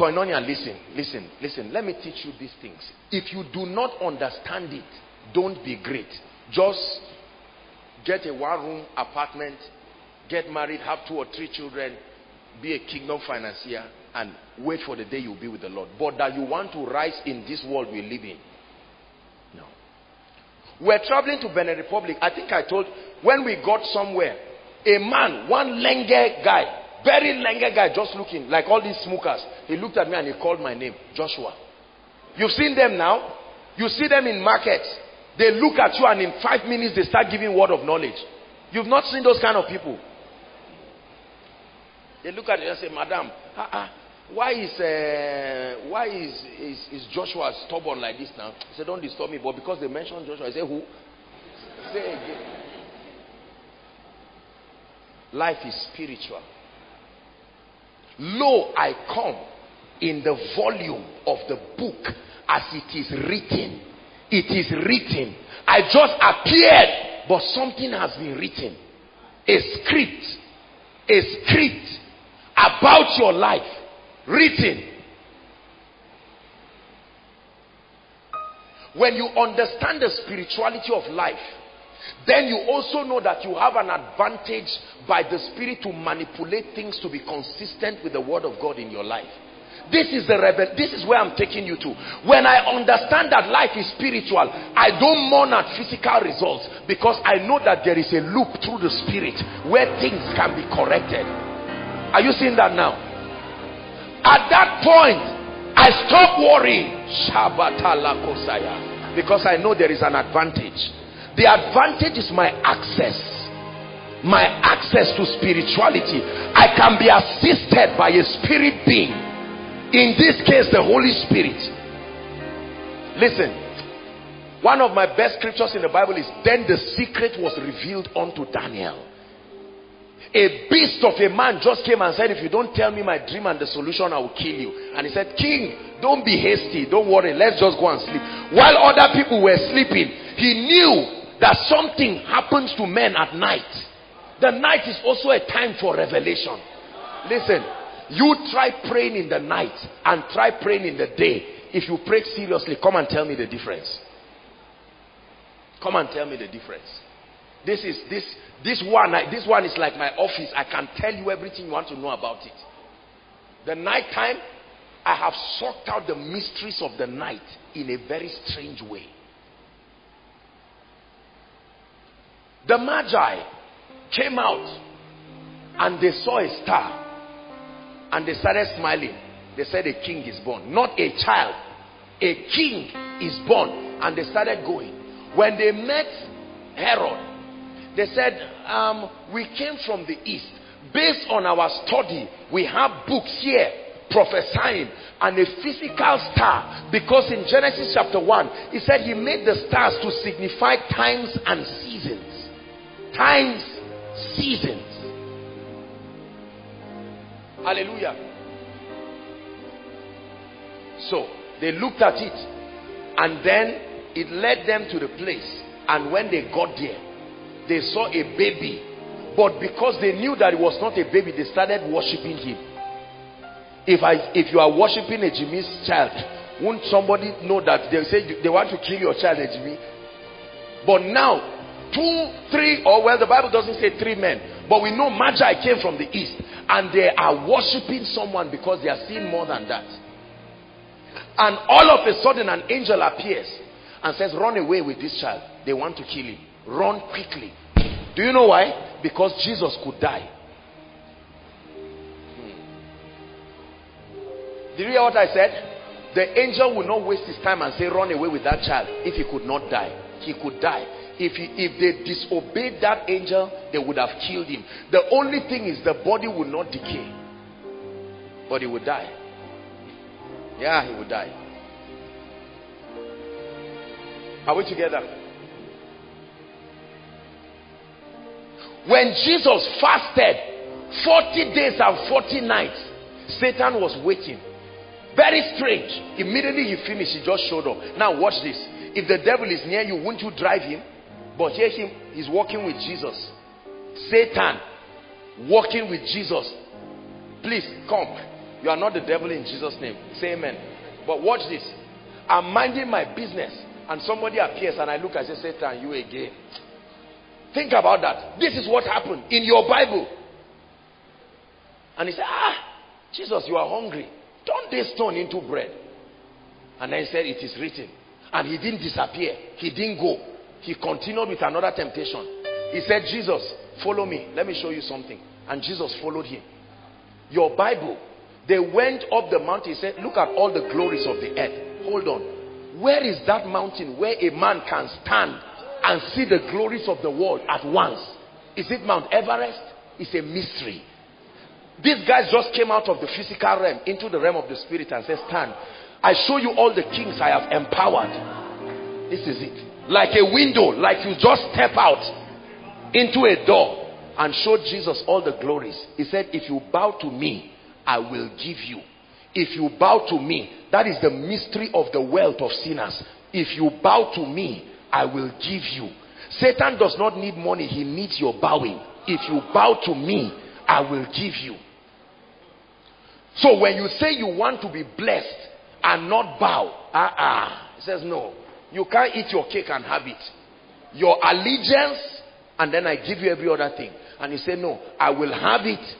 Koinonia, listen, listen, listen. Let me teach you these things. If you do not understand it, don't be great. Just get a one room apartment, get married, have two or three children, be a kingdom financier, and wait for the day you'll be with the Lord. But that you want to rise in this world we live in. No. We're traveling to Benin Republic. I think I told when we got somewhere, a man, one lenge guy, very lenge guy, just looking like all these smokers. He looked at me and he called my name, Joshua. You've seen them now. You see them in markets. They look at you and in five minutes they start giving word of knowledge. You've not seen those kind of people. They look at you and say, Madam, uh -uh, why is uh, why is, is, is Joshua stubborn like this now? He said, Don't disturb me. But because they mentioned Joshua, I say, Who? Say again. Life is spiritual. Lo, I come in the volume of the book as it is written. It is written. I just appeared, but something has been written. A script. A script about your life. Written. When you understand the spirituality of life, then you also know that you have an advantage by the Spirit to manipulate things to be consistent with the Word of God in your life. This is the rebel. This is where I'm taking you to. When I understand that life is spiritual, I don't mourn at physical results because I know that there is a loop through the spirit where things can be corrected. Are you seeing that now? At that point, I stop worrying. Because I know there is an advantage. The advantage is my access. My access to spirituality. I can be assisted by a spirit being in this case, the Holy Spirit. Listen, one of my best scriptures in the Bible is Then the secret was revealed unto Daniel. A beast of a man just came and said, If you don't tell me my dream and the solution, I will kill you. And he said, King, don't be hasty. Don't worry. Let's just go and sleep. While other people were sleeping, he knew that something happens to men at night. The night is also a time for revelation. Listen, you try praying in the night and try praying in the day. If you pray seriously, come and tell me the difference. Come and tell me the difference. This is this this one. This one is like my office. I can tell you everything you want to know about it. The night time, I have sought out the mysteries of the night in a very strange way. The Magi, came out and they saw a star and they started smiling. They said a king is born, not a child. A king is born and they started going. When they met Herod, they said, um, we came from the east. Based on our study, we have books here prophesying and a physical star because in Genesis chapter 1 he said he made the stars to signify times and seasons times seasons. Hallelujah. So they looked at it and then it led them to the place and when they got there they saw a baby. But because they knew that it was not a baby they started worshiping him. If I if you are worshiping a Jimmy's child, won't somebody know that they say they want to kill your child, Jimmy? But now, two, three, or well, the Bible doesn't say three men, but we know Magi came from the east, and they are worshiping someone because they are seeing more than that. And all of a sudden, an angel appears and says, Run away with this child. They want to kill him. Run quickly. Do you know why? Because Jesus could die. Hmm. Did you hear what I said? The angel will not waste his time and say, run away with that child if he could not die. He could die. If, he, if they disobeyed that angel, they would have killed him. The only thing is the body would not decay. But he would die. Yeah, he would die. Are we together? When Jesus fasted 40 days and 40 nights, Satan was waiting. Very strange. Immediately he finished, he just showed up. Now watch this. If the devil is near you, won't you drive him? But here him, he's walking with Jesus. Satan walking with Jesus. Please come. You are not the devil in Jesus' name. Say amen. But watch this. I'm minding my business and somebody appears and I look and say, Satan, you again. Think about that. This is what happened in your Bible. And he said, ah, Jesus, you are hungry. Turn this stone into bread. And then he said, It is written. And he didn't disappear. He didn't go. He continued with another temptation. He said, Jesus, follow me. Let me show you something. And Jesus followed him. Your Bible, they went up the mountain. He said, Look at all the glories of the earth. Hold on. Where is that mountain where a man can stand and see the glories of the world at once? Is it Mount Everest? It's a mystery. These guys just came out of the physical realm into the realm of the spirit and said, stand. I show you all the kings I have empowered. This is it. Like a window, like you just step out into a door and showed Jesus all the glories. He said, if you bow to me, I will give you. If you bow to me, that is the mystery of the wealth of sinners. If you bow to me, I will give you. Satan does not need money, he needs your bowing. If you bow to me, I will give you. So when you say you want to be blessed and not bow, ah, uh, uh, he says no. You can't eat your cake and have it. Your allegiance, and then I give you every other thing. And he said, no, I will have it.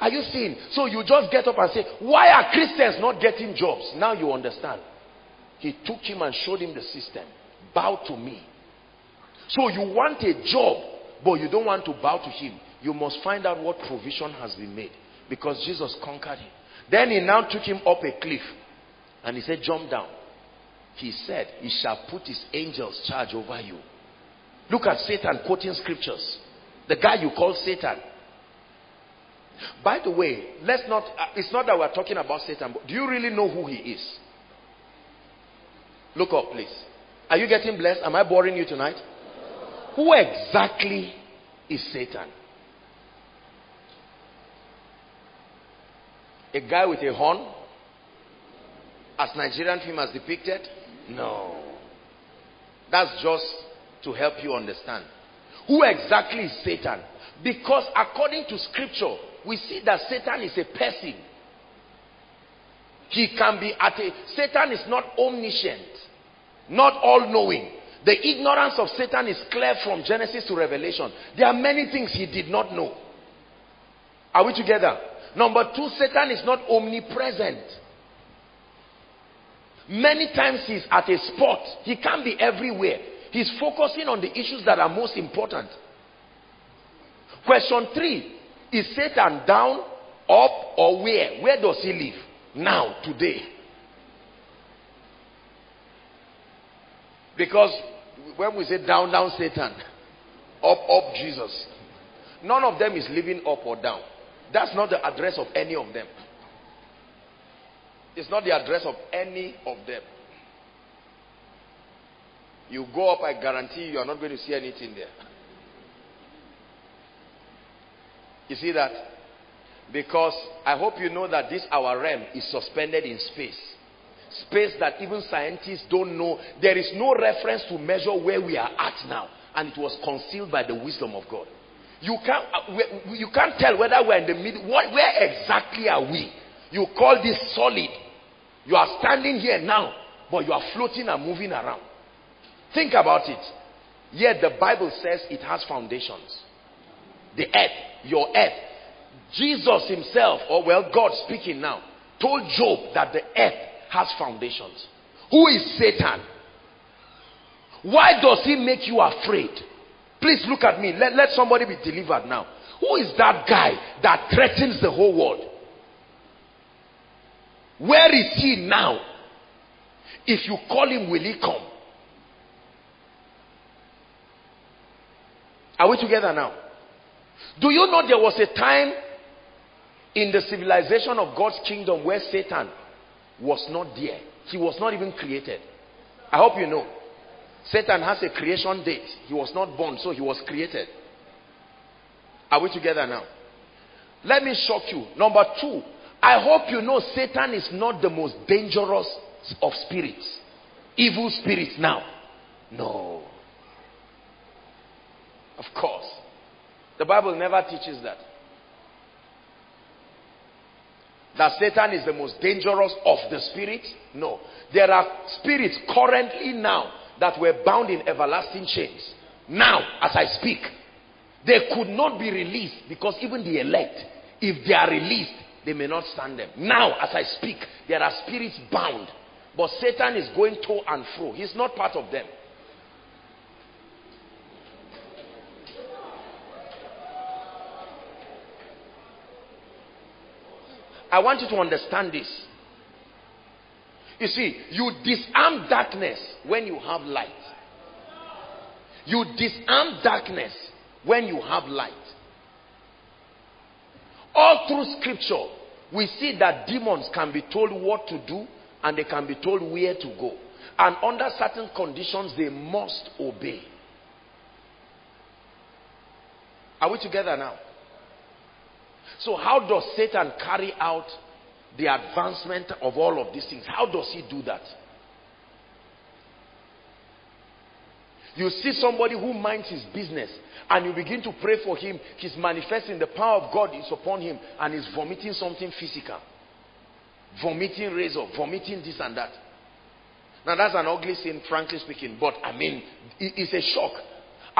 Are you seeing? So you just get up and say, why are Christians not getting jobs? Now you understand. He took him and showed him the system. Bow to me. So you want a job, but you don't want to bow to him. You must find out what provision has been made. Because Jesus conquered him. Then he now took him up a cliff. And he said, jump down. He said, he shall put his angels charge over you. Look at Satan quoting scriptures. The guy you call Satan. By the way, let's not, uh, it's not that we're talking about Satan, but do you really know who he is? Look up, please. Are you getting blessed? Am I boring you tonight? Who exactly is Satan? A guy with a horn? As Nigerian film has depicted? No. That's just to help you understand. Who exactly is Satan? Because according to scripture, we see that Satan is a person. He can be at a, Satan is not omniscient, not all-knowing. The ignorance of Satan is clear from Genesis to Revelation. There are many things he did not know. Are we together? Number two, Satan is not omnipresent. Many times he's at a spot. He can't be everywhere. He's focusing on the issues that are most important. Question three Is Satan down, up, or where? Where does he live? Now, today. Because when we say down, down Satan, up, up Jesus, none of them is living up or down. That's not the address of any of them. It's not the address of any of them. You go up, I guarantee you, are not going to see anything there. You see that? Because I hope you know that this our realm is suspended in space. Space that even scientists don't know. There is no reference to measure where we are at now. And it was concealed by the wisdom of God. You can't, uh, you can't tell whether we're in the middle. What, where exactly are we? You call this solid. You are standing here now, but you are floating and moving around. Think about it. Yet the Bible says it has foundations. The earth, your earth. Jesus himself, or well, God speaking now, told Job that the earth has foundations. Who is Satan? Why does he make you afraid? Please look at me. Let, let somebody be delivered now. Who is that guy that threatens the whole world? Where is he now? If you call him, will he come? Are we together now? Do you know there was a time in the civilization of God's kingdom where Satan was not there? He was not even created. I hope you know. Satan has a creation date. He was not born, so he was created. Are we together now? Let me shock you. Number two, I hope you know Satan is not the most dangerous of spirits. Evil spirits now. No. Of course. The Bible never teaches that. That Satan is the most dangerous of the spirits? No. There are spirits currently now that were bound in everlasting chains. Now, as I speak, they could not be released because even the elect, if they are released, they may not stand them. Now, as I speak, there are spirits bound. But Satan is going to and fro. He's not part of them. I want you to understand this. You see, you disarm darkness when you have light. You disarm darkness when you have light. All through scripture, we see that demons can be told what to do and they can be told where to go. And under certain conditions, they must obey. Are we together now? So how does Satan carry out the advancement of all of these things? How does he do that? You see somebody who minds his business and you begin to pray for him. He's manifesting the power of God is upon him and he's vomiting something physical. Vomiting razor, vomiting this and that. Now that's an ugly sin, frankly speaking. But I mean, it's a shock.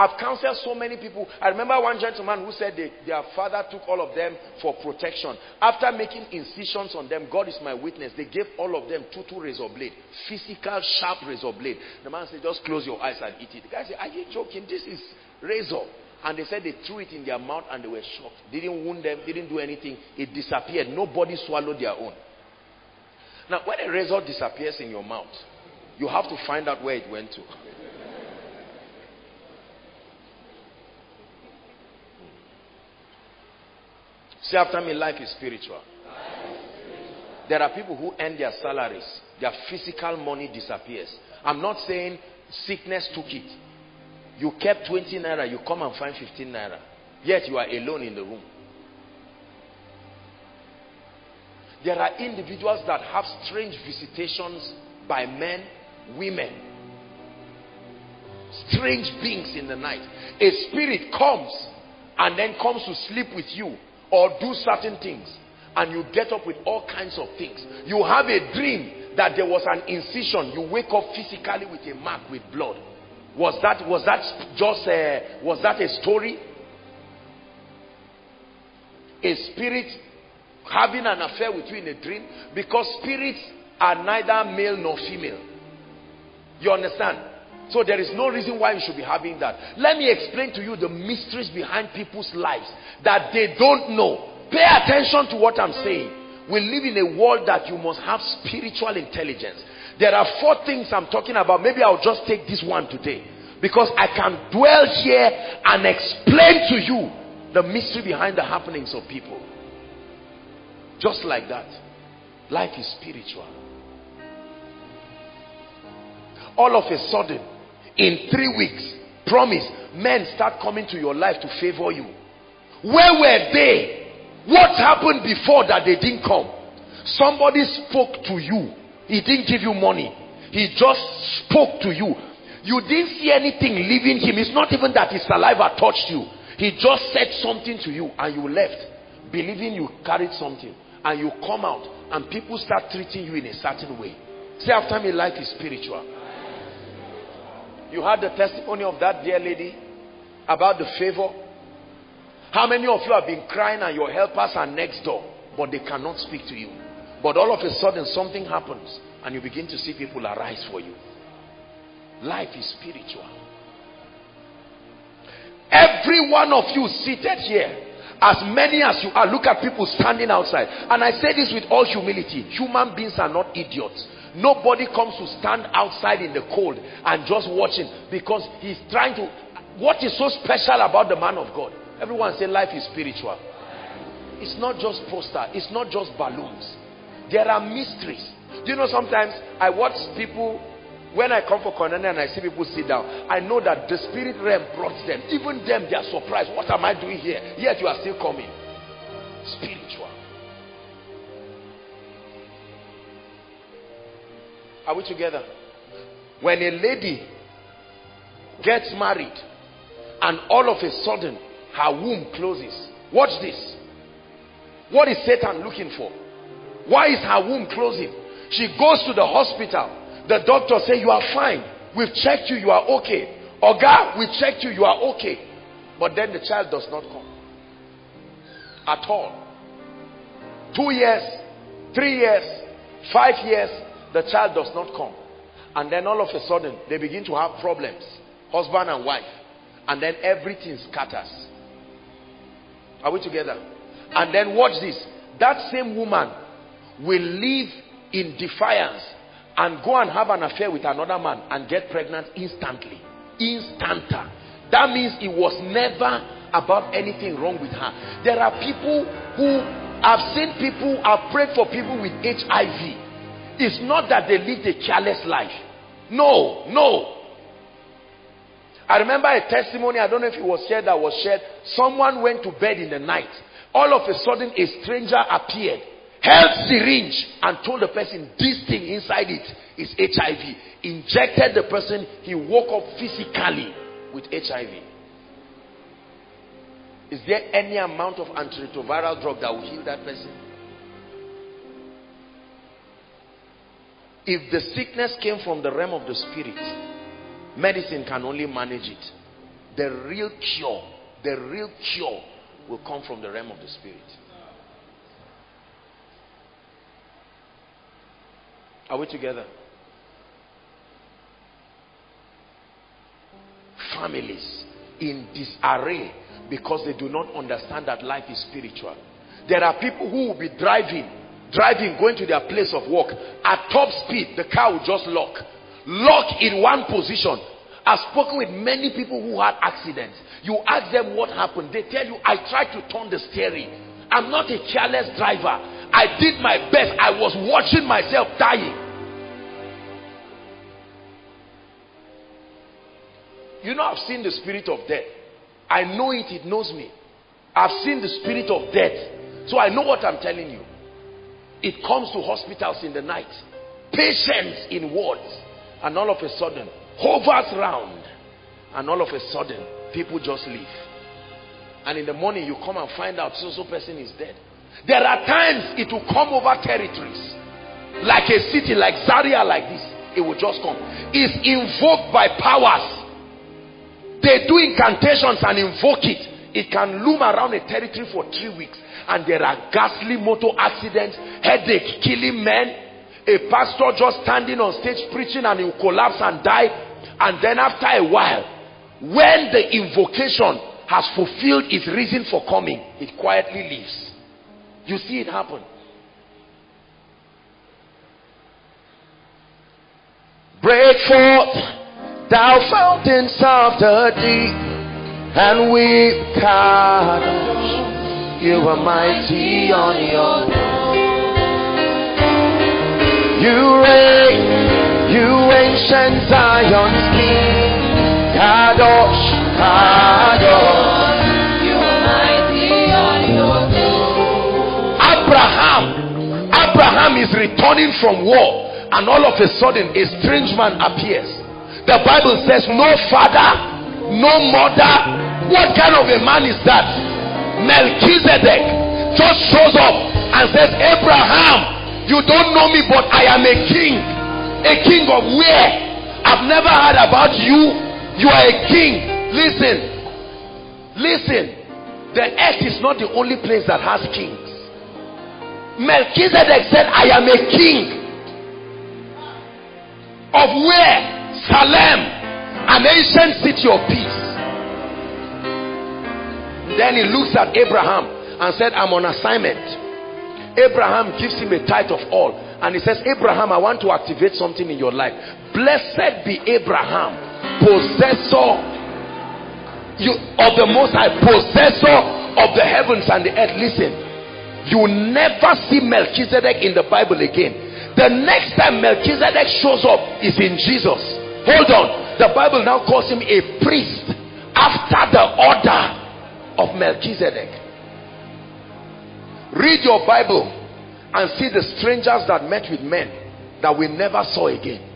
I've counseled so many people. I remember one gentleman who said they, their father took all of them for protection. After making incisions on them, God is my witness, they gave all of them two, two razor blade. Physical, sharp razor blade. The man said, just close your eyes and eat it. The guy said, are you joking? This is razor. And they said they threw it in their mouth and they were shocked. Didn't wound them, didn't do anything. It disappeared. Nobody swallowed their own. Now, when a razor disappears in your mouth, you have to find out where it went to. (laughs) See after me, life is spiritual. There are people who earn their salaries. Their physical money disappears. I'm not saying sickness took it. You kept 20 naira, you come and find 15 naira. Yet you are alone in the room. There are individuals that have strange visitations by men, women. Strange beings in the night. A spirit comes and then comes to sleep with you or do certain things and you get up with all kinds of things. You have a dream that there was an incision. You wake up physically with a mark with blood. Was that was that just a, was that a story? A spirit having an affair with you in a dream because spirits are neither male nor female. You understand? So there is no reason why you should be having that. Let me explain to you the mysteries behind people's lives that they don't know. Pay attention to what I'm saying. We live in a world that you must have spiritual intelligence. There are four things I'm talking about. Maybe I'll just take this one today. Because I can dwell here and explain to you the mystery behind the happenings of people. Just like that. Life is spiritual. All of a sudden, in three weeks, promise, men start coming to your life to favor you. Where were they? What happened before that they didn't come? Somebody spoke to you. He didn't give you money. He just spoke to you. You didn't see anything leaving him. It's not even that his saliva touched you. He just said something to you and you left, believing you carried something. And you come out and people start treating you in a certain way. Say after me, life is spiritual. You had the testimony of that dear lady about the favor. How many of you have been crying and your helpers are next door, but they cannot speak to you? But all of a sudden something happens and you begin to see people arise for you. Life is spiritual. Every one of you seated here, as many as you are, look at people standing outside. And I say this with all humility. Human beings are not idiots. Nobody comes to stand outside in the cold and just watching because he's trying to. What is so special about the man of God? Everyone say life is spiritual. It's not just poster. It's not just balloons. There are mysteries. Do you know sometimes I watch people when I come for koinonia and I see people sit down, I know that the spirit realm brought them. Even them, they are surprised. What am I doing here? Yet you are still coming. Spiritual. Are we together? When a lady gets married and all of a sudden her womb closes. Watch this. What is Satan looking for? Why is her womb closing? She goes to the hospital. The doctor say you are fine. We've checked you. You are okay. Oga, we checked you. You are okay. But then the child does not come. At all. Two years, three years, five years, the child does not come. And then all of a sudden, they begin to have problems. Husband and wife. And then everything scatters. Are we together? And then watch this. That same woman will live in defiance and go and have an affair with another man and get pregnant instantly. Instanta. That means it was never about anything wrong with her. There are people who I've seen people, I've prayed for people with HIV. It's not that they lived a careless life. No, no. I remember a testimony, I don't know if it was shared that was shared. Someone went to bed in the night. All of a sudden, a stranger appeared, held syringe, and told the person, This thing inside it is HIV. Injected the person, he woke up physically with HIV. Is there any amount of antiretroviral drug that will heal that person? If the sickness came from the realm of the spirit, medicine can only manage it. The real cure, the real cure will come from the realm of the spirit. Are we together? Families in disarray because they do not understand that life is spiritual. There are people who will be driving, driving, going to their place of work at top speed. The car will just lock, lock in one position. I've spoken with many people who had accidents. You ask them what happened, they tell you, I tried to turn the steering. I'm not a careless driver. I did my best. I was watching myself dying. You know, I've seen the spirit of death. I know it, it knows me. I've seen the spirit of death. So I know what I'm telling you. It comes to hospitals in the night. Patients in wards. And all of a sudden, hovers round. And all of a sudden, people just leave. And in the morning, you come and find out so-so person is dead. There are times it will come over territories. Like a city, like Zaria, like this. It will just come. It's invoked by powers they do incantations and invoke it. It can loom around a territory for three weeks. And there are ghastly motor accidents, headache, killing men. A pastor just standing on stage preaching and he will collapse and die. And then after a while, when the invocation has fulfilled its reason for coming, it quietly leaves. You see it happen. Break forth, thou fountains of the deep, and weep, Kadosh. You are mighty on your You reign, you ancient Zion's King, Kadosh, Kadosh. You are mighty on your throne. Abraham, Abraham is returning from war and all of a sudden a strange man appears the bible says no father no mother what kind of a man is that melchizedek just shows up and says abraham you don't know me but i am a king. A king of where? I've never heard about you. You are a king. Listen. Listen. The earth is not the only place that has kings. Melchizedek said i am a king. Of where? Salem, an ancient city of peace. Then he looks at Abraham and said, I'm on assignment. Abraham gives him a tithe of all. And he says, Abraham, I want to activate something in your life. Blessed be Abraham, possessor you, of the Most High, possessor of the heavens and the earth. Listen, you never see Melchizedek in the Bible again the next time Melchizedek shows up is in Jesus. Hold on. The Bible now calls him a priest after the order of Melchizedek. Read your Bible and see the strangers that met with men that we never saw again.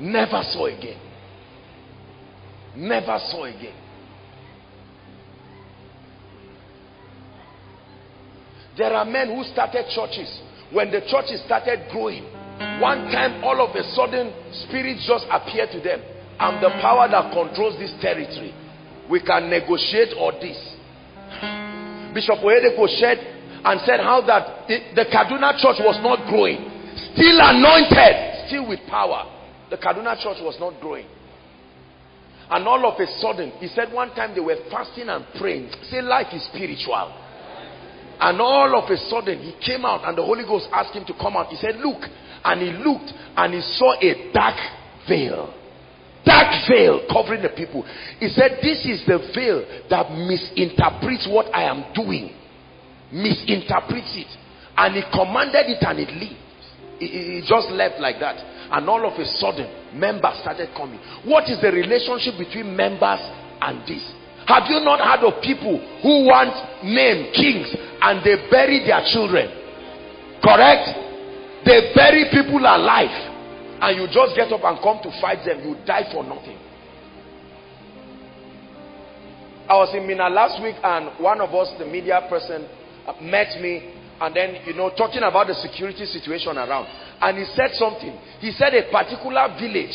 Never saw again. Never saw again. There are men who started churches when the churches started growing one time all of a sudden spirits just appear to them i'm the power that controls this territory we can negotiate all this (laughs) bishop Oyedepo shared and said how that the, the kaduna church was not growing still anointed still with power the kaduna church was not growing and all of a sudden he said one time they were fasting and praying say life is spiritual and all of a sudden he came out and the Holy Ghost asked him to come out. He said, look. And he looked and he saw a dark veil. Dark veil covering the people. He said, this is the veil that misinterprets what I am doing. Misinterprets it. And he commanded it and it left. He just left like that. And all of a sudden, members started coming. What is the relationship between members and this? Have you not heard of people who want name kings and they bury their children? Correct? They bury people alive and you just get up and come to fight them. You die for nothing. I was in Minna last week and one of us, the media person, Uh, met me and then, you know, talking about the security situation around. And he said something. He said a particular village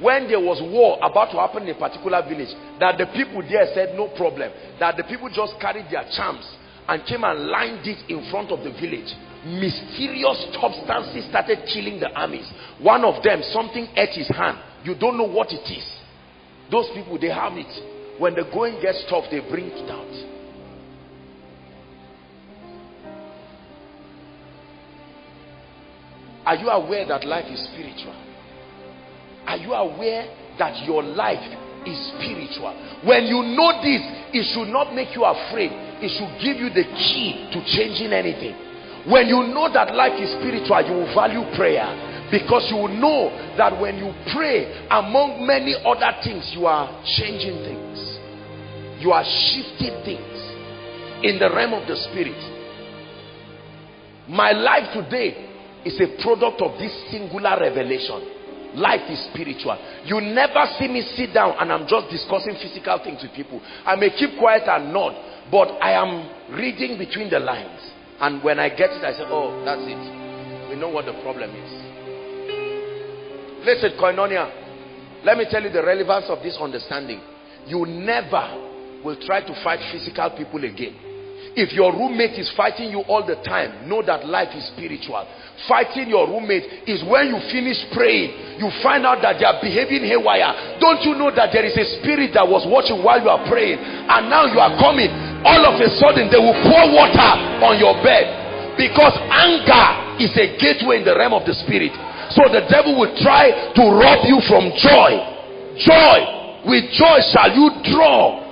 when there was war about to happen in a particular village that the people there said no problem. That the people just carried their charms and came and lined it in front of the village. Mysterious substances started killing the armies. One of them something ate his hand. You don't know what it is. Those people they have it. When the going gets tough they bring it out are you aware that life is spiritual are you aware that your life is spiritual? When you know this, it should not make you afraid. It should give you the key to changing anything. When you know that life is spiritual, you will value prayer. Because you will know that when you pray, among many other things, you are changing things. You are shifting things in the realm of the spirit. My life today is a product of this singular revelation. Life is spiritual. You never see me sit down and i'm just discussing physical things with people. I may keep quiet and nod but i am reading between the lines. And when i get it i say oh that's it. We know what the problem is. Listen koinonia let me tell you the relevance of this understanding. You never will try to fight physical people again If your roommate is fighting you all the time, know that life is spiritual. Fighting your roommate is when you finish praying, you find out that they are behaving haywire. Don't you know that there is a spirit that was watching while you are praying and now you are coming. All of a sudden they will pour water on your bed because anger is a gateway in the realm of the spirit. So the devil will try to rob you from joy. Joy. With joy shall you draw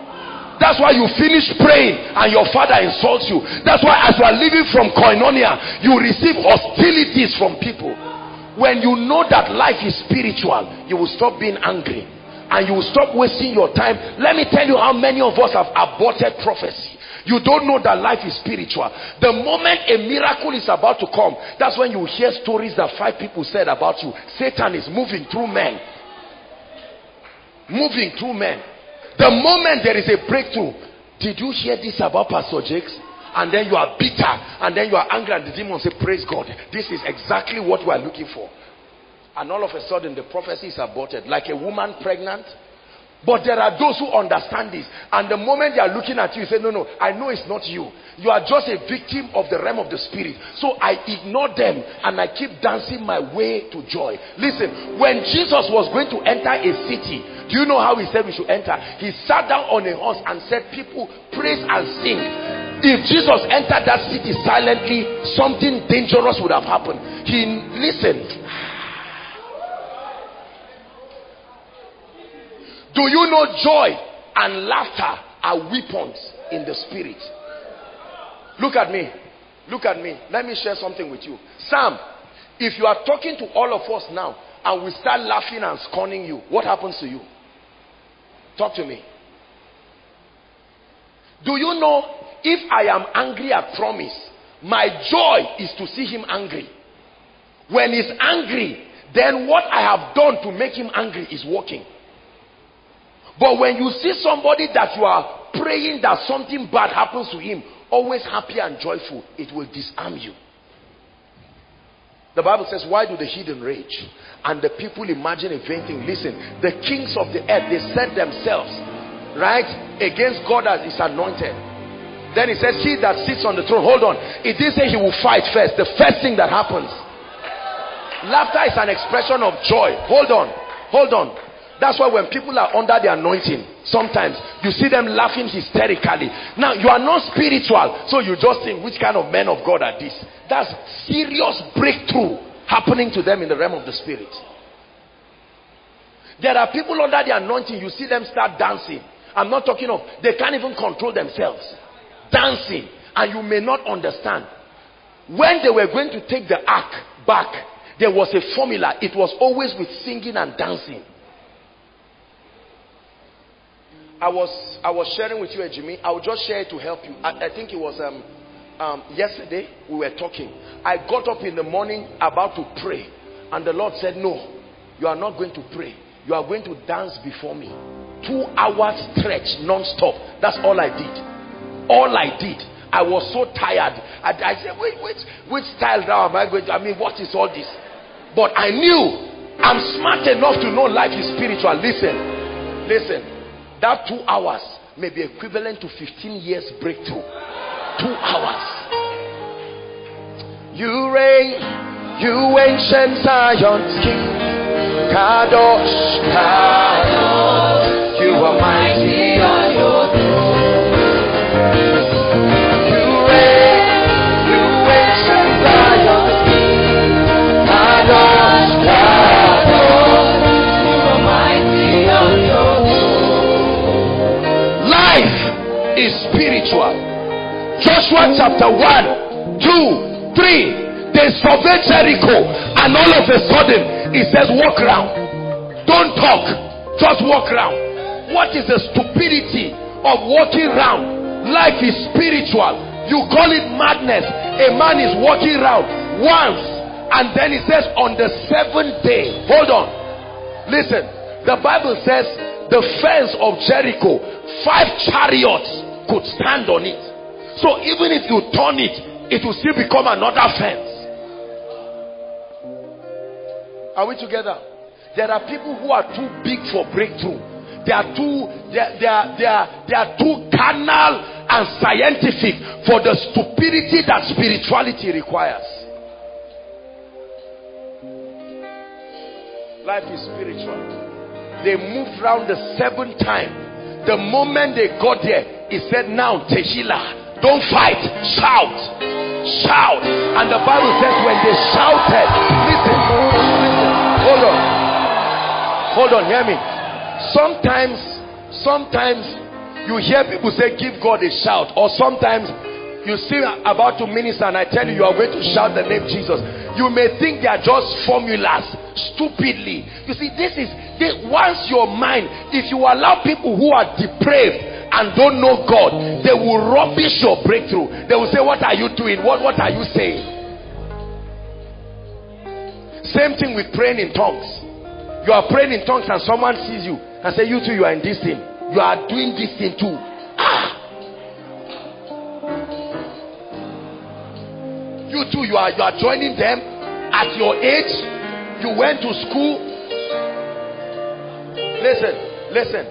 that's why you finish praying and your father insults you. That's why as you are living from koinonia, you receive hostilities from people. When you know that life is spiritual, you will stop being angry and you will stop wasting your time. Let me tell you how many of us have aborted prophecy. You don't know that life is spiritual. The moment a miracle is about to come, that's when you hear stories that five people said about you. Satan is moving through men. Moving through men. The moment there is a breakthrough, did you hear this about Pastor Jakes? And then you are bitter, and then you are angry, and the demon say, Praise God. This is exactly what we are looking for. And all of a sudden, the prophecy is aborted. Like a woman pregnant, but there are those who understand this. And the moment they are looking at you, you say, no, no, I know it's not you. You are just a victim of the realm of the spirit. So I ignore them and I keep dancing my way to joy. Listen, when Jesus was going to enter a city, do you know how he said we should enter? He sat down on a horse and said, people praise and sing. If Jesus entered that city silently, something dangerous would have happened. He listened Do you know joy and laughter are weapons in the spirit? Look at me. Look at me. Let me share something with you. Sam, if you are talking to all of us now and we start laughing and scorning you, what happens to you? Talk to me. Do you know if I am angry at promise, my joy is to see him angry. When he's angry, then what I have done to make him angry is working. But when you see somebody that you are praying that something bad happens to him, always happy and joyful, it will disarm you. The Bible says, Why do the heathen rage? And the people imagine a vain thing. Listen, the kings of the earth, they set themselves, right, against God as his anointed. Then he says, He that sits on the throne, hold on. It didn't say he will fight first. The first thing that happens. Laughter is an expression of joy. Hold on. Hold on. That's why when people are under the anointing, sometimes you see them laughing hysterically. Now, you are not spiritual, so you just think, which kind of men of God are these? That's serious breakthrough happening to them in the realm of the spirit. There are people under the anointing, you see them start dancing. I'm not talking of, they can't even control themselves. Dancing. And you may not understand. When they were going to take the ark back, there was a formula. It was always with singing and dancing. I was I was sharing with you, Jimmy. I will just share it to help you. I, I think it was um, um, yesterday we were talking. I got up in the morning about to pray, and the Lord said, "No, you are not going to pray. You are going to dance before me. Two hours stretch non-stop. That's all I did. All I did. I was so tired. I, I said, wait, which which style now am I going to? I mean, what is all this? But I knew I'm smart enough to know life is spiritual. Listen, listen. That two hours may be equivalent to 15 years breakthrough. Two hours. You reign, you ancient Zion's King. Kadosh, Kadosh, you are mighty spiritual. Joshua chapter 1, 2, 3. They surveyed Jericho, and all of a sudden, it says, Walk around. Don't talk, just walk around. What is the stupidity of walking around? Life is spiritual. You call it madness. A man is walking around once, and then it says, On the seventh day, hold on. Listen, the Bible says, The fence of Jericho, five chariots could stand on it. So even if you turn it, it will still become another fence. Are we together? There are people who are too big for breakthrough. They are too they are, they are, they are, they are too carnal and scientific for the stupidity that spirituality requires. Life is spiritual. They moved round the seventh time. The moment they got there, he said, Now, Tehillah, don't fight, shout, shout. And the Bible says, when they shouted, listen, listen, hold on, hold on, hear me. Sometimes, sometimes you hear people say, Give God a shout, or sometimes you see about to minister and I tell you you are going to shout the name Jesus. You may think they are just formulas stupidly. You see, this is this, once your mind, if you allow people who are depraved and don't know God, they will rubbish your breakthrough. They will say, What are you doing? What what are you saying? Same thing with praying in tongues. You are praying in tongues and someone sees you and say, You too, you are in this thing. You are doing this thing too. Ah! You too, you are you are joining them at your age. You went to school. Listen, listen.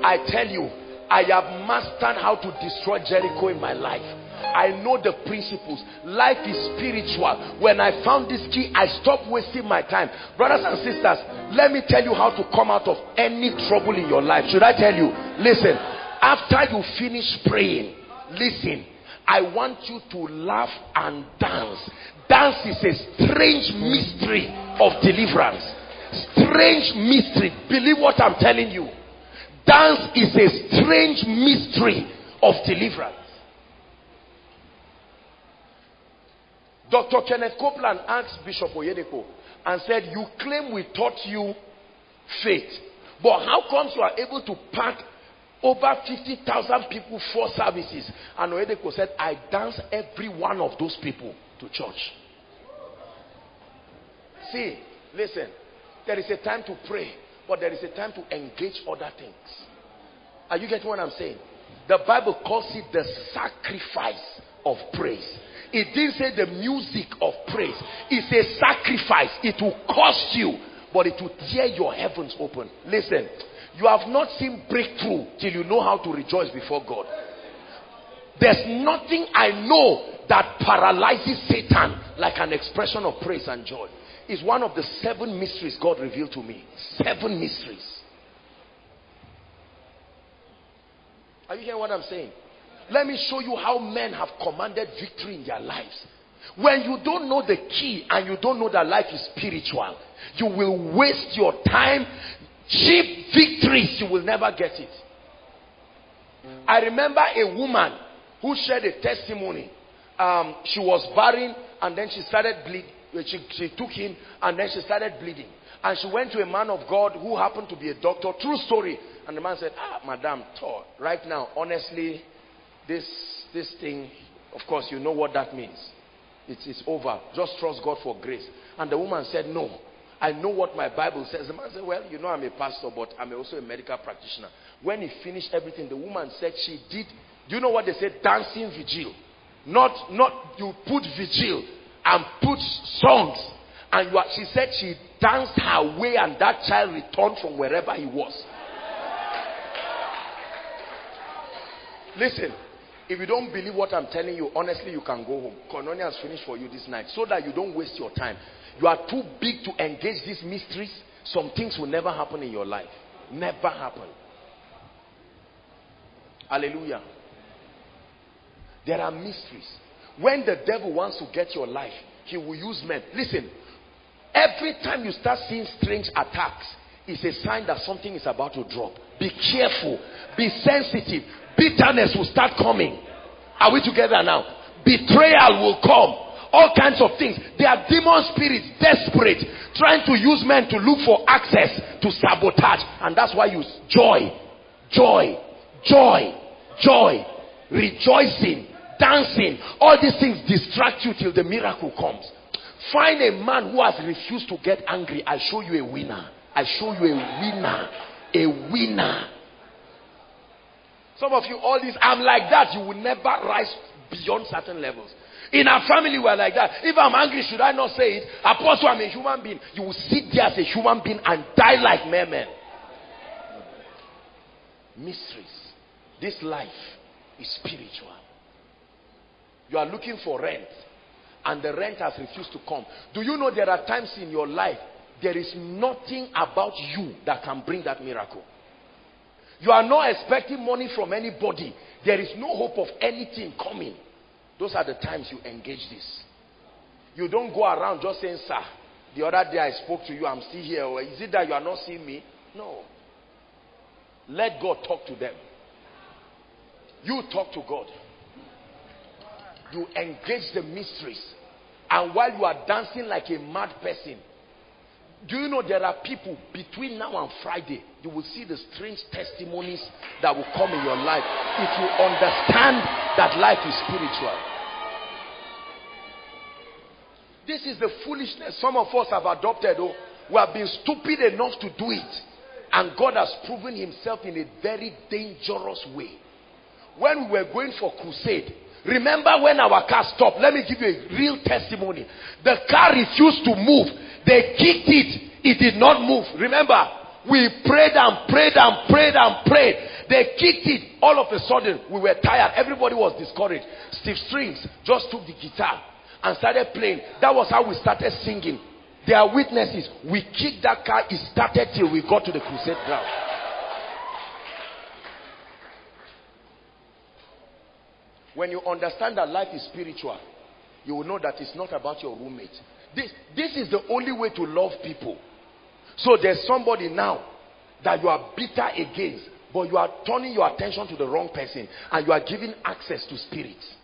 I tell you, I have mastered how to destroy Jericho in my life. I know the principles. Life is spiritual. When I found this key, I stopped wasting my time. Brothers and sisters, let me tell you how to come out of any trouble in your life. Should I tell you? Listen, after you finish praying, listen I want you to laugh and dance. Dance is a strange mystery of deliverance. Strange mystery. Believe what I'm telling you. Dance is a strange mystery of deliverance. Dr. Kenneth Copeland asked Bishop Oyedepo and said, You claim we taught you faith, but how comes you are able to pack over 50,000 people for services. And Oyedepo said, I dance every one of those people to church. See, listen, there is a time to pray, but there is a time to engage other things. Are you getting what I'm saying? The Bible calls it the sacrifice of praise. It didn't say the music of praise. It's a sacrifice. It will cost you, but it will tear your heavens open. Listen, you have not seen breakthrough till you know how to rejoice before God. There's nothing I know that paralyzes Satan like an expression of praise and joy. It's one of the seven mysteries God revealed to me. Seven mysteries. Are you hearing what I'm saying? Let me show you how men have commanded victory in their lives. When you don't know the key and you don't know that life is spiritual, you will waste your time cheap victories, you will never get it. I remember a woman who shared a testimony. Um, she was barren and then she started bleeding. She, she took him and then she started bleeding. And she went to a man of God who happened to be a doctor. True story. And the man said, Ah, madam, right now, honestly, this, this thing, of course, you know what that means. It's, it's over. Just trust God for grace. And the woman said, No. I know what my Bible says. The man said, Well, you know, I'm a pastor, but I'm also a medical practitioner. When he finished everything, the woman said she did. Do you know what they said? Dancing vigil. Not, not you put vigil and put songs. And are, she said she danced her way, and that child returned from wherever he was. Listen, if you don't believe what I'm telling you, honestly, you can go home. Koinonia has finished for you this night so that you don't waste your time. You are too big to engage these mysteries. Some things will never happen in your life. Never happen. Hallelujah. There are mysteries. When the devil wants to get your life, he will use men. Listen, every time you start seeing strange attacks, it's a sign that something is about to drop. Be careful. Be sensitive. Bitterness will start coming. Are we together now? Betrayal will come all kinds of things. They are demon spirits, desperate, trying to use men to look for access to sabotage. And that's why you joy, joy, joy, joy, rejoicing, dancing. All these things distract you till the miracle comes. Find a man who has refused to get angry. I show you a winner. I show you a winner. A winner. Some of you, all this, I'm like that. You will never rise beyond certain levels. In our family, we're like that. If I'm angry, should I not say it? Apostle, I'm a human being. You will sit there as a human being and die like mere men. Mysteries. This life is spiritual. You are looking for rent and the rent has refused to come. Do you know there are times in your life there is nothing about you that can bring that miracle. You are not expecting money from anybody. There is no hope of anything coming. Those are the times you engage this. You don't go around just saying, sir, the other day I spoke to you, I'm still here. Or is it that you are not seeing me? No. Let God talk to them. You talk to God. You engage the mysteries. And while you are dancing like a mad person, do you know there are people between now and Friday, you will see the strange testimonies that will come in your life if you understand that life is spiritual. This is the foolishness some of us have adopted. Oh, we have been stupid enough to do it. And God has proven himself in a very dangerous way. When we were going for crusade, remember when our car stopped? Let me give you a real testimony. The car refused to move. They kicked it. It did not move. Remember, we prayed and prayed and prayed and prayed. They kicked it. All of a sudden, we were tired. Everybody was discouraged. Steve Strings just took the guitar and started playing. That was how we started singing. There are witnesses. We kicked that car. It started till we got to the crusade ground. When you understand that life is spiritual, you will know that it's not about your roommate. This, this is the only way to love people. So there's somebody now that you are bitter against, but you are turning your attention to the wrong person and you are giving access to spirits.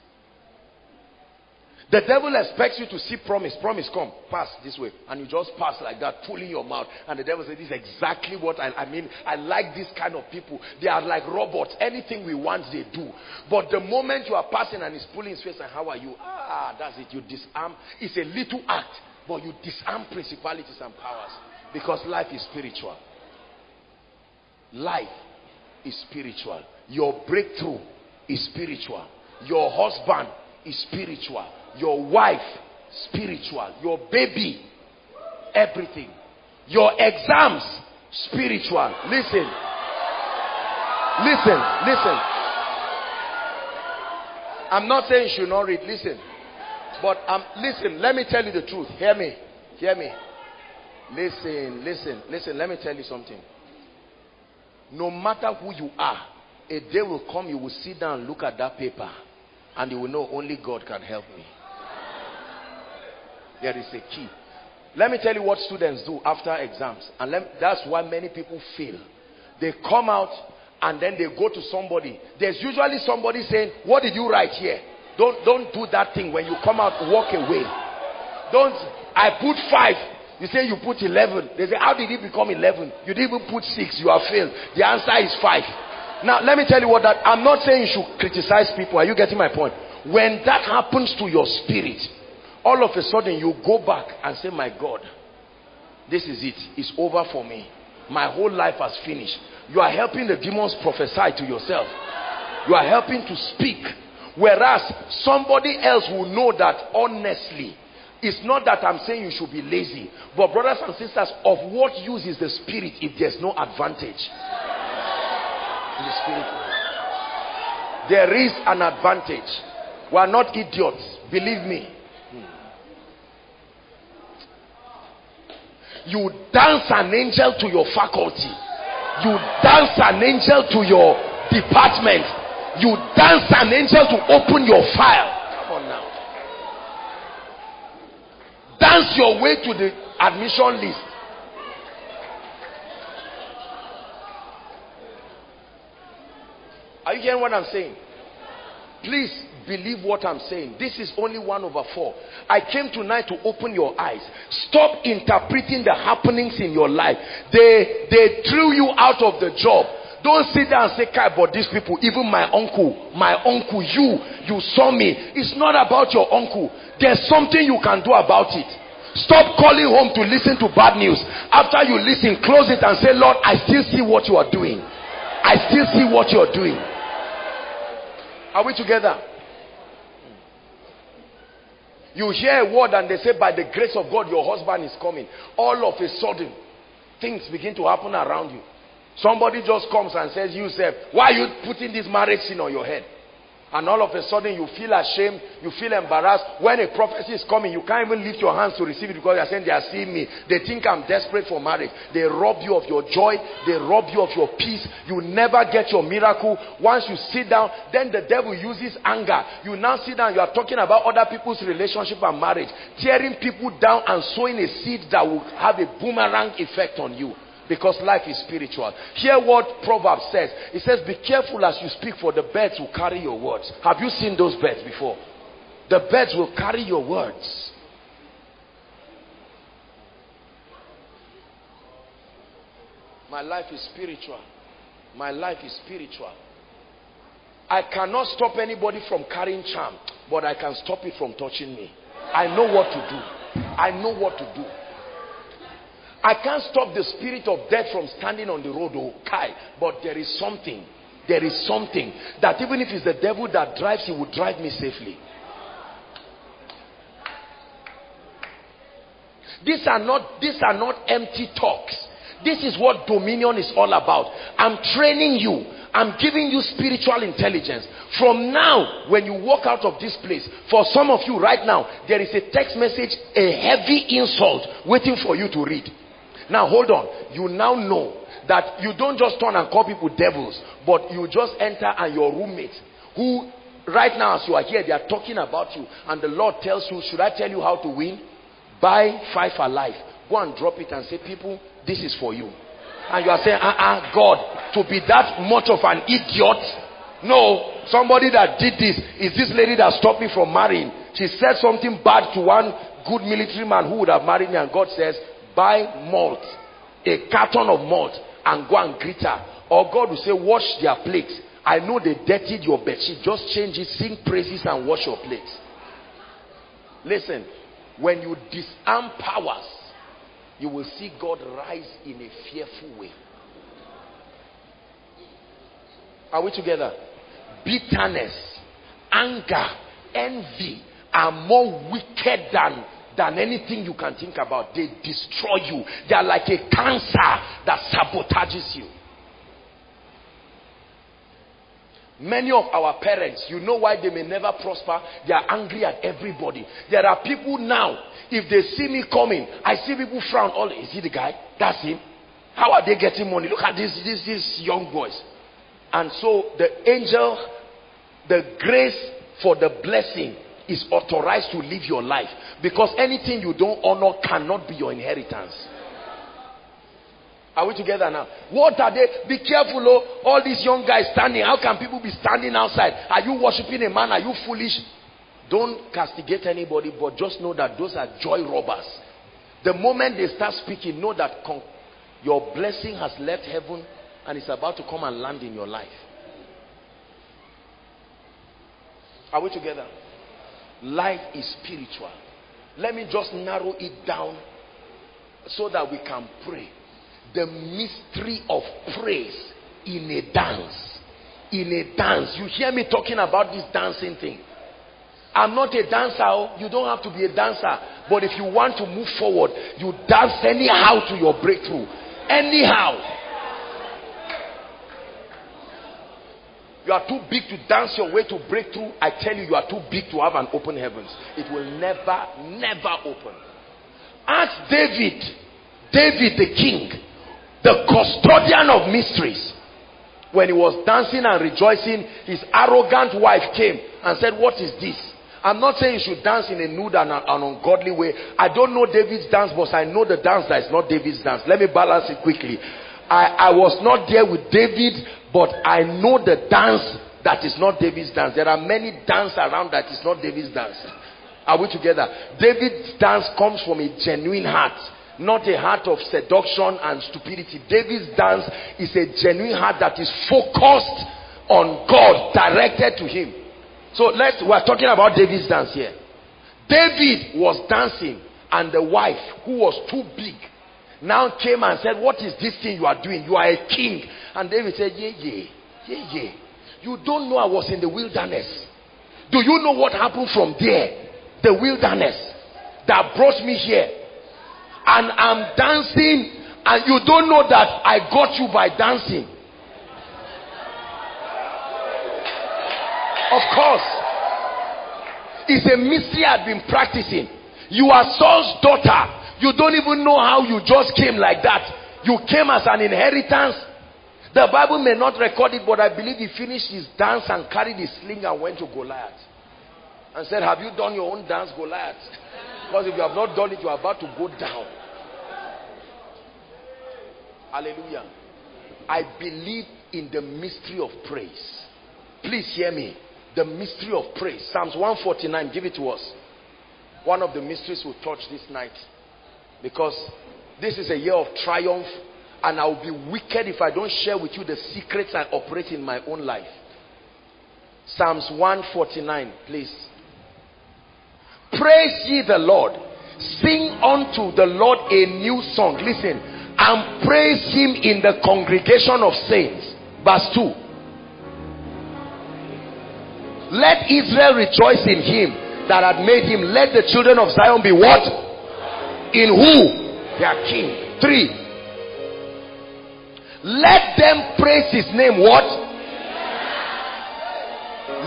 The devil expects you to see promise. Promise, come, pass this way. And you just pass like that, pulling your mouth. And the devil says, This is exactly what I, I mean. I like this kind of people. They are like robots. Anything we want, they do. But the moment you are passing and he's pulling his face, and how are you? Ah, that's it. You disarm. It's a little act, but you disarm principalities and powers. Because life is spiritual. Life is spiritual. Your breakthrough is spiritual. Your husband is spiritual your wife, spiritual, your baby, everything, your exams, spiritual. Listen, listen, listen. I'm not saying you should not read, listen. But um, listen, let me tell you the truth. Hear me, hear me. Listen, listen, listen. Let me tell you something. No matter who you are, a day will come you will sit down look at that paper and you will know only God can help me. There is a key. Let me tell you what students do after exams. And that's why many people fail. They come out and then they go to somebody. There's usually somebody saying, what did you write here? Don't, don't do that thing. When you come out, walk away. Don't, I put five. You say you put 11. They say, how did it become 11? You didn't even put six. You are failed. The answer is five. Now, let me tell you what that, I'm not saying you should criticize people. Are you getting my point? When that happens to your spirit, all of a sudden you go back and say, My God, this is it. It's over for me. My whole life has finished. You are helping the demons prophesy to yourself. You are helping to speak. Whereas somebody else will know that honestly. It's not that I'm saying you should be lazy. But brothers and sisters, of what use is the spirit if there's no advantage? In the spirit There is an advantage. We are not idiots. Believe me. You dance an angel to your faculty. You dance an angel to your department. You dance an angel to open your file. Come on now. Dance your way to the admission list. Are you hearing what I'm saying? Please believe what I'm saying. This is only one over four. I came tonight to open your eyes. Stop interpreting the happenings in your life. They they threw you out of the job. Don't sit there and say, Kai, but these people, even my uncle, my uncle, you, you saw me. It's not about your uncle. There's something you can do about it. Stop calling home to listen to bad news. After you listen, close it and say, Lord, I still see what you are doing. I still see what you are doing. Are we together? You hear a word and they say, by the grace of God, your husband is coming. All of a sudden, things begin to happen around you. Somebody just comes and says, you say, why are you putting this marriage sin on your head? And all of a sudden you feel ashamed, you feel embarrassed. When a prophecy is coming, you can't even lift your hands to receive it because you're saying they are seeing me. They think I'm desperate for marriage. They rob you of your joy. They rob you of your peace. You never get your miracle. Once you sit down, then the devil uses anger. You now sit down, you are talking about other people's relationship and marriage, tearing people down and sowing a seed that will have a boomerang effect on you because life is spiritual. Hear what Proverbs says. It says, Be careful as you speak, for the birds will carry your words. Have you seen those birds before? The birds will carry your words. My life is spiritual. My life is spiritual. I cannot stop anybody from carrying charm, but I can stop it from touching me. I know what to do. I know what to do. I can't stop the spirit of death from standing on the road, oh, Kai. But there is something. There is something that even if it's the devil that drives, he will drive me safely. These are not, these are not empty talks. This is what dominion is all about. I'm training you. I'm giving you spiritual intelligence. From now, when you walk out of this place, for some of you right now, there is a text message, a heavy insult waiting for you to read. Now hold on. You now know that you don't just turn and call people devils, but you just enter and your roommate who right now as you are here, they are talking about you and the Lord tells you, should I tell you how to win? Buy five alive. Go and drop it and say, people, this is for you. And you are saying, uh-uh, God, to be that much of an idiot? No, somebody that did this is this lady that stopped me from marrying. She said something bad to one good military man who would have married me and God says, buy malt, a carton of malt, and go and greet her. Or God will say, wash their plates. I know they dirtied your bed. She Just change it, sing praises, and wash your plates. Listen, when you disarm powers, you will see God rise in a fearful way. Are we together? Bitterness, anger, envy are more wicked than than anything you can think about. They destroy you. They are like a cancer that sabotages you. Many of our parents, you know why they may never prosper? They are angry at everybody. There are people now, if they see me coming, I see people frown. Oh, is he the guy? That's him. How are they getting money? Look at this, this, these young boys. And so the angel, the grace for the blessing is authorized to live your life because anything you don't honor cannot be your inheritance. Are we together now? What are they? Be careful oh. All these young guys standing how can people be standing outside? Are you worshiping a man? Are you foolish? Don't castigate anybody but just know that those are joy robbers. The moment they start speaking know that your blessing has left heaven and it's about to come and land in your life. Are we together Life is spiritual. Let me just narrow it down so that we can pray. The mystery of praise in a dance. In a dance. You hear me talking about this dancing thing. I'm not a dancer. Oh. You don't have to be a dancer. But if you want to move forward, you dance anyhow to your breakthrough. Anyhow. You are too big to dance your way to breakthrough. I tell you, you are too big to have an open heavens. It will never, never open. Ask David, David the king, the custodian of mysteries. When he was dancing and rejoicing, his arrogant wife came and said, What is this? I'm not saying you should dance in a nude and an ungodly way. I don't know David's dance, but I know the dance that is not David's dance. Let me balance it quickly. I, I was not there with David, but I know the dance that is not David's dance. There are many dance around that is not David's dance. Are we together? David's dance comes from a genuine heart, not a heart of seduction and stupidity. David's dance is a genuine heart that is focused on God, directed to Him. So let's, we're talking about David's dance here. David was dancing, and the wife, who was too big, now came and said, What is this thing you are doing? You are a king. And David said, Yeah, yeah, yeah, yeah. You don't know I was in the wilderness. Do you know what happened from there? The wilderness that brought me here. And I'm dancing, and you don't know that I got you by dancing. Of course. It's a mystery I've been practicing. You are Saul's daughter. You don't even know how you just came like that. You came as an inheritance. The Bible may not record it, but I believe he finished his dance and carried his sling and went to Goliath. And said, Have you done your own dance, Goliath? (laughs) Because if you have not done it, you are about to go down. Hallelujah. I believe in the mystery of praise. Please hear me. The mystery of praise. Psalms 149, give it to us. One of the mysteries we'll touch this night. Because this is a year of triumph and I will be wicked if I don't share with you the secrets I operate in my own life. Psalms 149, please. Praise ye the Lord. Sing unto the Lord a new song. Listen. And praise him in the congregation of saints. Verse 2. Let Israel rejoice in him that had made him. Let the children of Zion be what? In who? Their king. Three. Let them praise his name. What?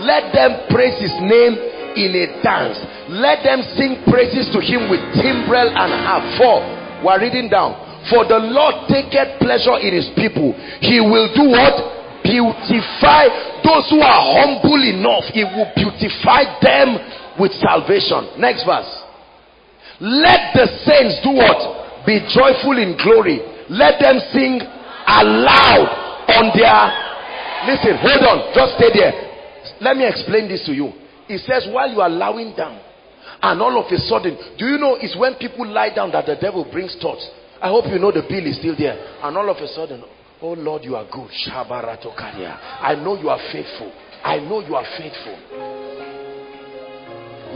Let them praise his name in a dance. Let them sing praises to him with timbrel and harp. Four. We're reading down. For the Lord taketh pleasure in his people. He will do what? beautify those who are humble enough. He will beautify them with salvation. Next verse. Let the saints do what? Be joyful in glory. Let them sing aloud on their. Listen, hold on. Just stay there. Let me explain this to you. It says, while you are lying down, and all of a sudden, do you know it's when people lie down that the devil brings thoughts? I hope you know the bill is still there. And all of a sudden, Oh Lord, you are good. I know you are faithful. I know you are faithful.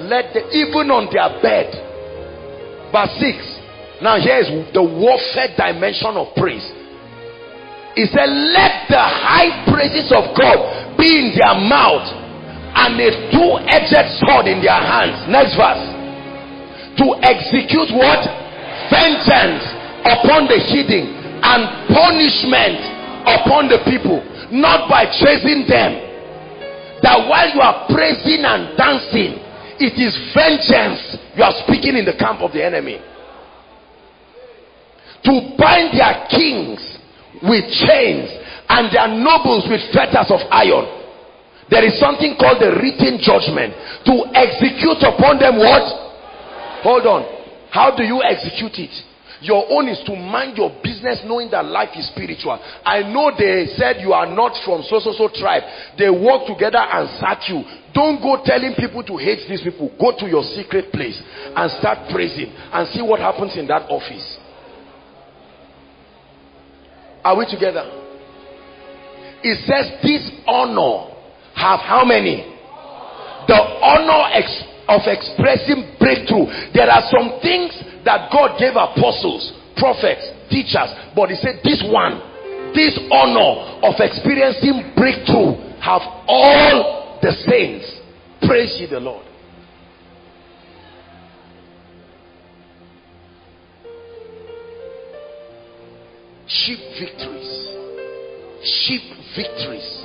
Let the even on their bed. Verse 6. Now here is the warfare dimension of praise. He said, Let the high praises of God be in their mouth and a two-edged sword in their hands. Next verse. To execute what? Vengeance upon the hidden and punishment upon the people, not by chasing them. That while you are praising and dancing, it is vengeance you are speaking in the camp of the enemy. To bind their kings with chains and their nobles with fetters of iron. There is something called the written judgment. To execute upon them what? Hold on. How do you execute it? Your own is to mind your business knowing that life is spiritual. I know they said you are not from so so so tribe. They work together and sack you. Don't go telling people to hate these people. Go to your secret place and start praising and see what happens in that office. Are we together? It says this honor have how many? The honor ex of expressing breakthrough. There are some things that God gave apostles, prophets, teachers, but he said this one, this honor of experiencing breakthrough have all the saints. Praise ye the Lord. Cheap victories. Cheap victories.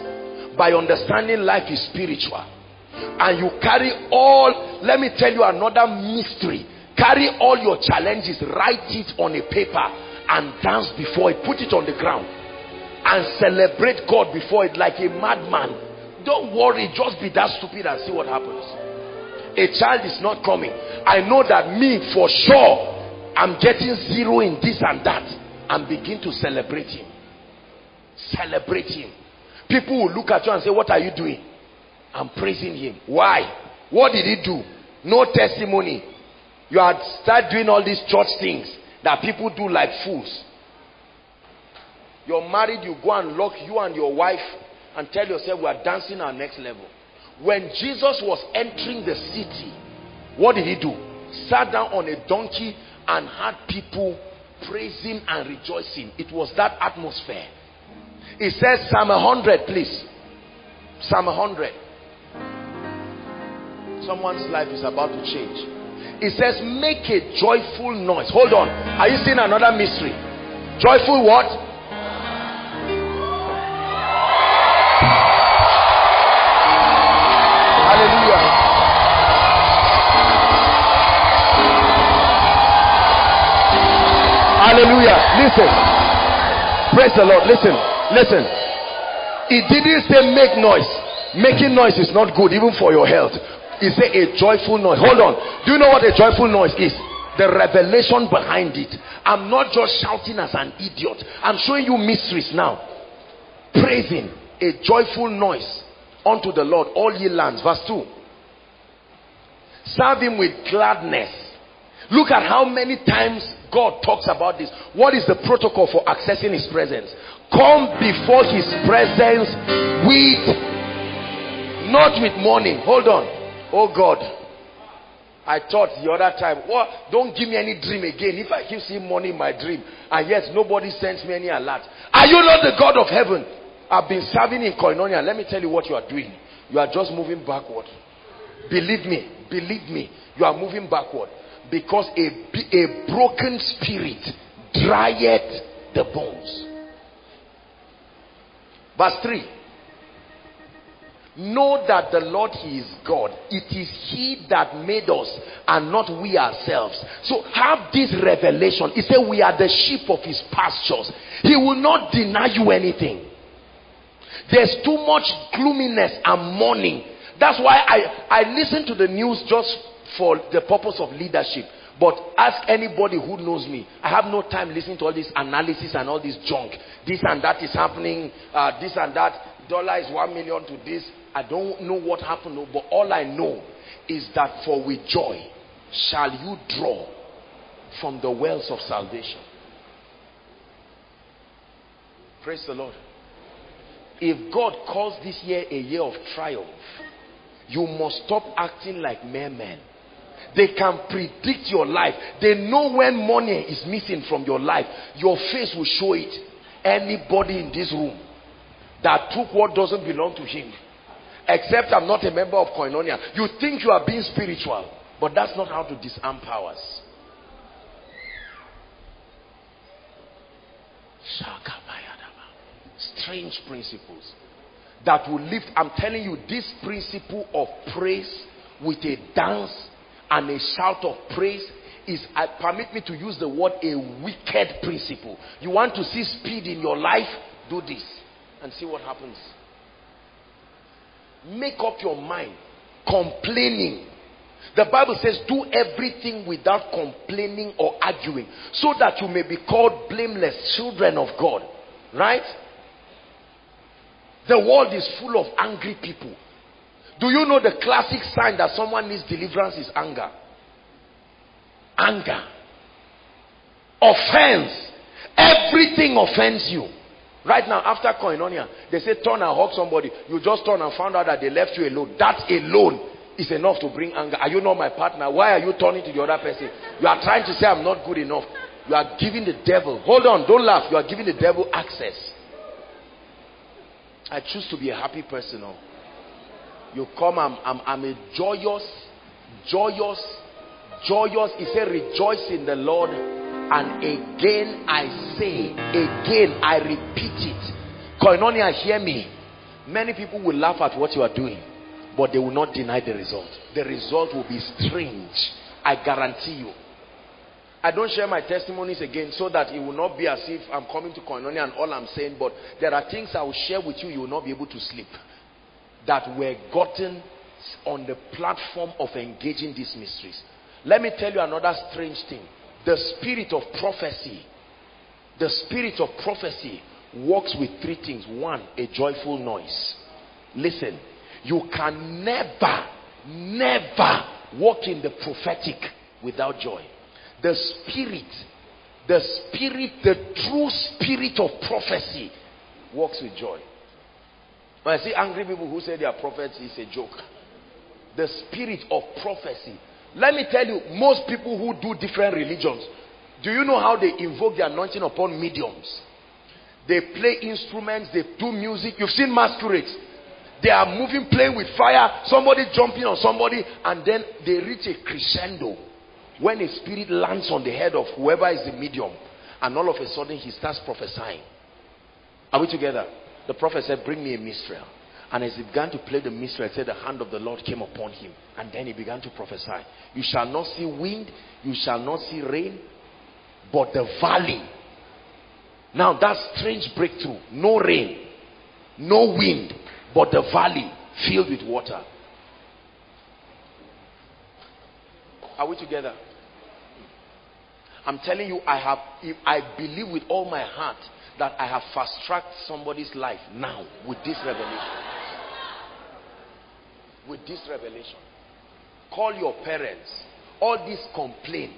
By understanding life is spiritual. And you carry all, let me tell you another mystery Carry all your challenges, write it on a paper and dance before it. Put it on the ground and celebrate God before it like a madman. Don't worry, just be that stupid and see what happens. A child is not coming. I know that me for sure, I'm getting zero in this and that and begin to celebrate him. Celebrate him. People will look at you and say, What are you doing? I'm praising him. Why? What did he do? No testimony. You had start doing all these church things that people do like fools. You're married, you go and lock you and your wife and tell yourself we are dancing our next level. When Jesus was entering the city, what did he do? Sat down on a donkey and had people praising and rejoicing. It was that atmosphere. It says Psalm 100, please. Psalm 100. Someone's life is about to change. It says, make a joyful noise. Hold on. Are you seeing another mystery? Joyful what? Listen. Praise the Lord. Listen, listen. It didn't say make noise. Making noise is not good, even for your health. It said a joyful noise. Hold on. Do you know what a joyful noise is? The revelation behind it. I'm not just shouting as an idiot. I'm showing you mysteries now. Praising a joyful noise unto the Lord, all ye lands. Verse 2. Serve him with gladness. Look at how many times God talks about this. What is the protocol for accessing his presence? Come before his presence with, not with mourning. Hold on. Oh God. I thought the other time, what? Don't give me any dream again. If I keep seeing money in my dream, and yes, nobody sends me any alert. Are you not the God of heaven? I've been serving in Koinonia. Let me tell you what you are doing. You are just moving backward. Believe me, believe me, you are moving backward. Because a, a broken spirit drieth the bones. Verse 3. Know that the Lord He is God. It is He that made us and not we ourselves. So have this revelation. He said we are the sheep of His pastures. He will not deny you anything. There's too much gloominess and mourning. That's why I, I listen to the news just for the purpose of leadership. But ask anybody who knows me. I have no time listening to all this analysis and all this junk. This and that is happening. Uh, this and that. Dollar is one million to this. I don't know what happened. But all I know is that for with joy shall you draw from the wells of salvation. Praise the Lord. If God calls this year a year of triumph, you must stop acting like mere men. They can predict your life. They know when money is missing from your life. Your face will show it. Anybody in this room that took what doesn't belong to him, except I'm not a member of Koinonia, you think you are being spiritual, but that's not how to disarm powers. Strange principles that will lift. I'm telling you, this principle of praise with a dance and a shout of praise is, I permit me to use the word, a wicked principle. You want to see speed in your life? Do this and see what happens. Make up your mind. Complaining. The Bible says, do everything without complaining or arguing, so that you may be called blameless children of God. Right? The world is full of angry people. Do you know the classic sign that someone needs deliverance is anger? Anger. Offense. Everything offends you. Right now, after koinonia, they say turn and hug somebody. You just turn and found out that they left you alone. That alone is enough to bring anger. Are you not my partner? Why are you turning to the other person? You are trying to say I'm not good enough. You are giving the devil. Hold on, don't laugh. You are giving the devil access. I choose to be a happy person. Oh. You come, I'm, I'm, I'm a joyous, joyous, joyous. He said, rejoice in the Lord. And again I say, again I repeat it. Koinonia, hear me. Many people will laugh at what you are doing, but they will not deny the result. The result will be strange. I guarantee you. I don't share my testimonies again so that it will not be as if I'm coming to Koinonia and all I'm saying, but there are things I will share with you, you will not be able to sleep. That were gotten on the platform of engaging these mysteries. Let me tell you another strange thing. The spirit of prophecy, the spirit of prophecy works with three things. One, a joyful noise. Listen, you can never, never walk in the prophetic without joy the spirit, the spirit, the true spirit of prophecy works with joy. When I see angry people who say they are prophets, it's a joke. The spirit of prophecy. Let me tell you, most people who do different religions, do you know how they invoke the anointing upon mediums? They play instruments, they do music. You've seen masquerades. They are moving, playing with fire, somebody jumping on somebody, and then they reach a crescendo when a spirit lands on the head of whoever is the medium, and all of a sudden he starts prophesying. Are we together? The prophet said, Bring me a minstrel. And as he began to play the minstrel, said, The hand of the Lord came upon him. And then he began to prophesy. You shall not see wind, you shall not see rain, but the valley Now that strange breakthrough, no rain, no wind, but the valley filled with water. Are we together? I'm telling you, I have I believe with all my heart that I have fast-tracked somebody's life now with this revelation. With this revelation. Call your parents. All this complain.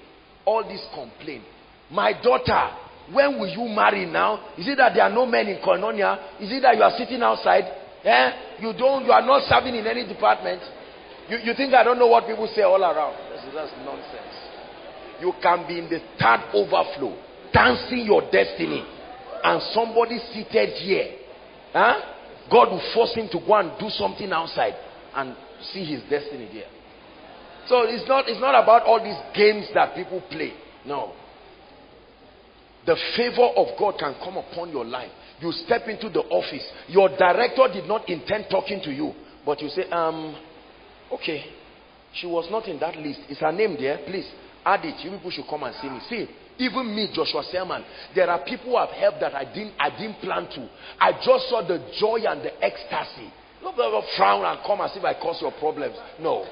All this complain. My daughter, when will you marry now? Is it that there are no men in Koinonia? Is it that you are sitting outside? Eh? You don't, you are not serving in any department? You, you think I don't know what people say all around? That's, that's nonsense. You can be in the third overflow, dancing your destiny, and somebody seated here. Huh? God will force him to go and do something outside and see his destiny there. So it's not, it's not about all these games that people play. No. The favor of God can come upon your life. You step into the office. Your director did not intend talking to you. But you say, um, okay, she was not in that list. Is her name there? Please add it. You people should come and see me. See, even me, Joshua Selman, there are people who have helped that I didn't, I didn't plan to. I just saw the joy and the ecstasy. Not frown and come as if I cause your problems. No.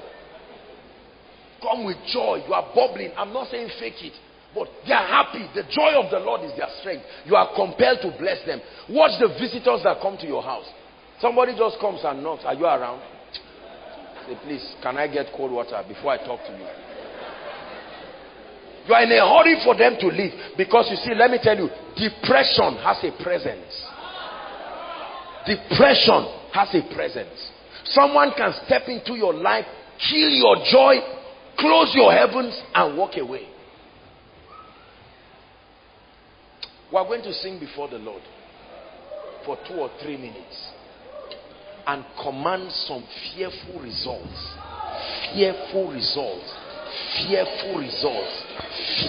Come with joy. You are bubbling. I'm not saying fake it. But they are happy. The joy of the Lord is their strength. You are compelled to bless them. Watch the visitors that come to your house. Somebody just comes and knocks. Are you around? Say, please, can I get cold water before I talk to you? You are in a hurry for them to leave. Because you see, let me tell you, depression has a presence. Depression has a presence. Someone can step into your life, kill your joy, close your heavens, and walk away. We are going to sing before the Lord for two or three minutes and command some fearful results. Fearful results. Fearful results.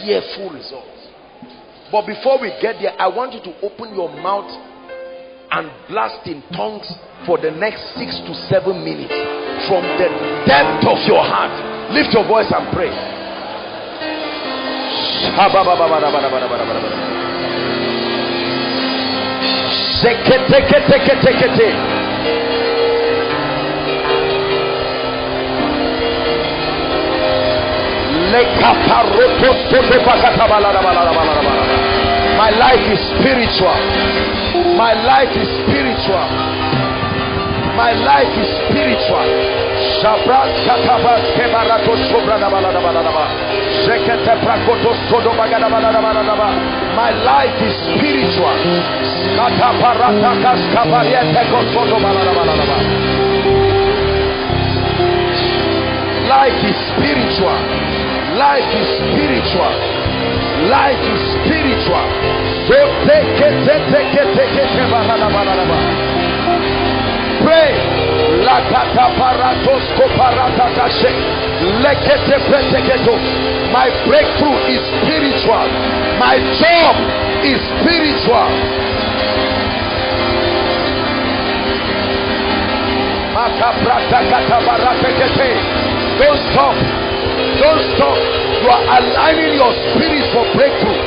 Fearful results. But before we get there, I want you to open your mouth and blast in tongues for the next six to seven minutes from the depth of your heart. Lift your voice and pray. My life is spiritual. My life is spiritual. My life is spiritual. My life is spiritual. Life is spiritual. Life is spiritual. Life is spiritual. Pray. My breakthrough is spiritual. My job is spiritual. Don't stop. Don't stop. You are aligning your spirit for breakthrough.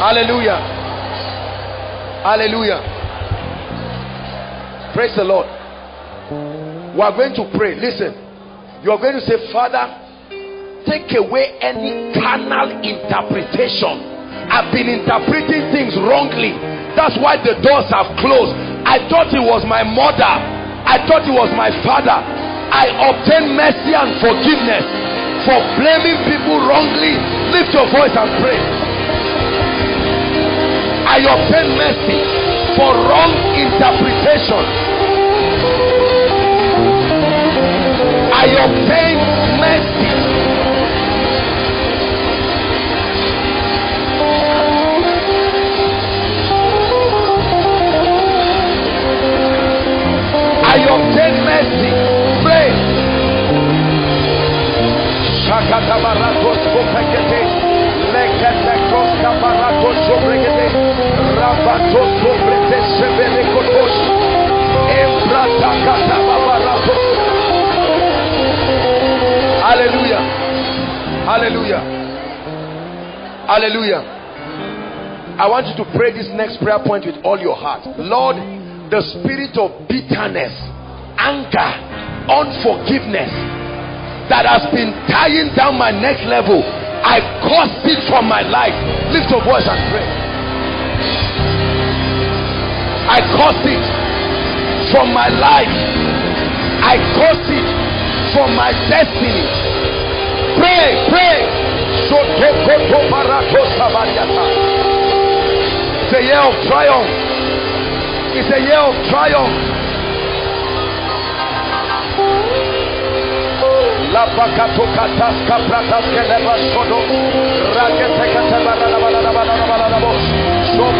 Hallelujah. Hallelujah. Praise the Lord. We are going to pray. Listen. You are going to say, Father, take away any carnal interpretation. I've been interpreting things wrongly. That's why the doors have closed. I thought it was my mother. I thought it was my father. I obtain mercy and forgiveness for blaming people wrongly. Lift your voice and pray. I obtain mercy for wrong interpretation. I obtain mercy. I obtain mercy. Pray. Hallelujah. Hallelujah. Hallelujah. I want you to pray this next prayer point with all your heart. Lord, the spirit of bitterness, anger, unforgiveness that has been tying down my next level, I caused it from my life. Lift your voice and pray. I caused it from my life. I caused it from my destiny. Pray, pray. It's a year of triumph. It's a year of triumph.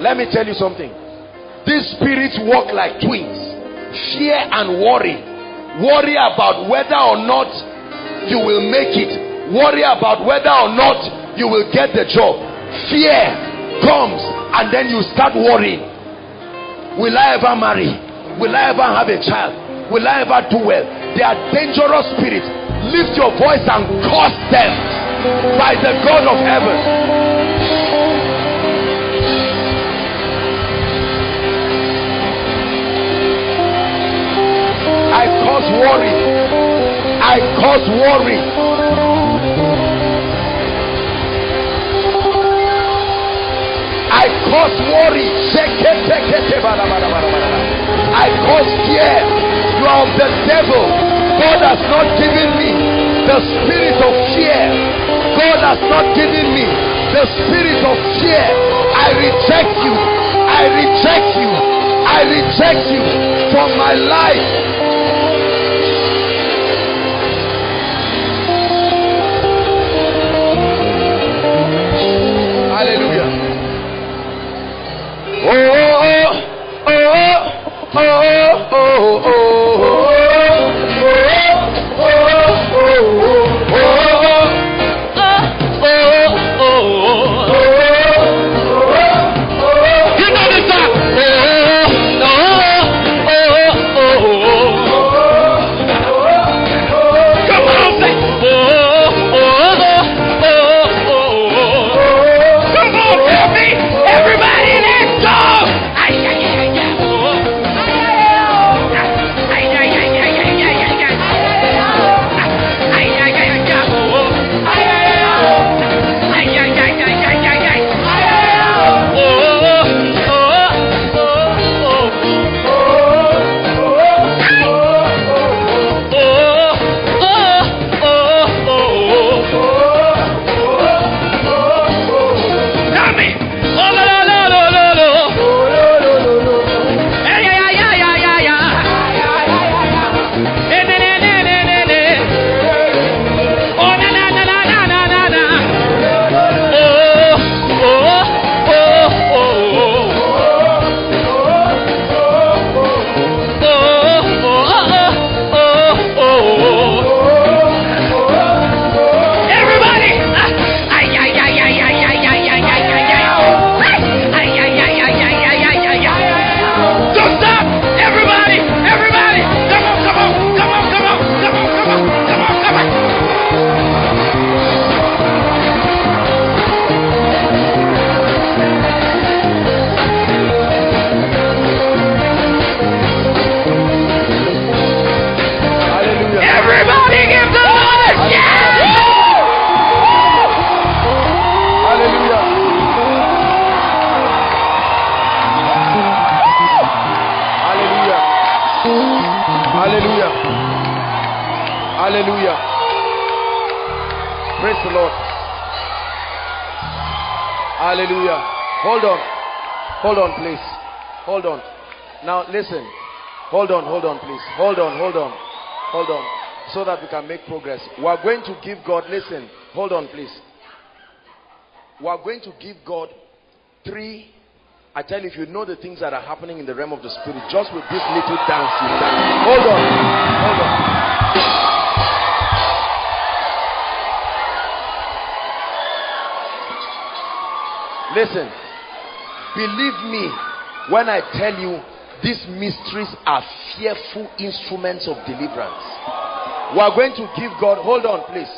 Let me tell you something. These spirits work like twins. Fear and worry. Worry about whether or not you will make it. Worry about whether or not you will get the job. Fear comes and then you start worrying. Will I ever marry? Will I ever have a child? Will I ever do well? They are dangerous spirits. Lift your voice and curse them by the God of heaven. I cause worry. I cause worry. I cause worry. I cause fear. You are of the devil. God has not given me the spirit of fear. God has not given me the spirit of fear. I reject you. I reject you. I reject you from my life. Oh, listen. Hold on, hold on, please. Hold on, hold on. Hold on. So that we can make progress. We are going to give God, listen. Hold on, please. We are going to give God three. I tell you, if you know the things that are happening in the realm of the spirit, just with this little dance, you dance. Hold on. Hold on. Listen, believe me when I tell you these mysteries are fearful instruments of deliverance. We are going to give God, hold on, please.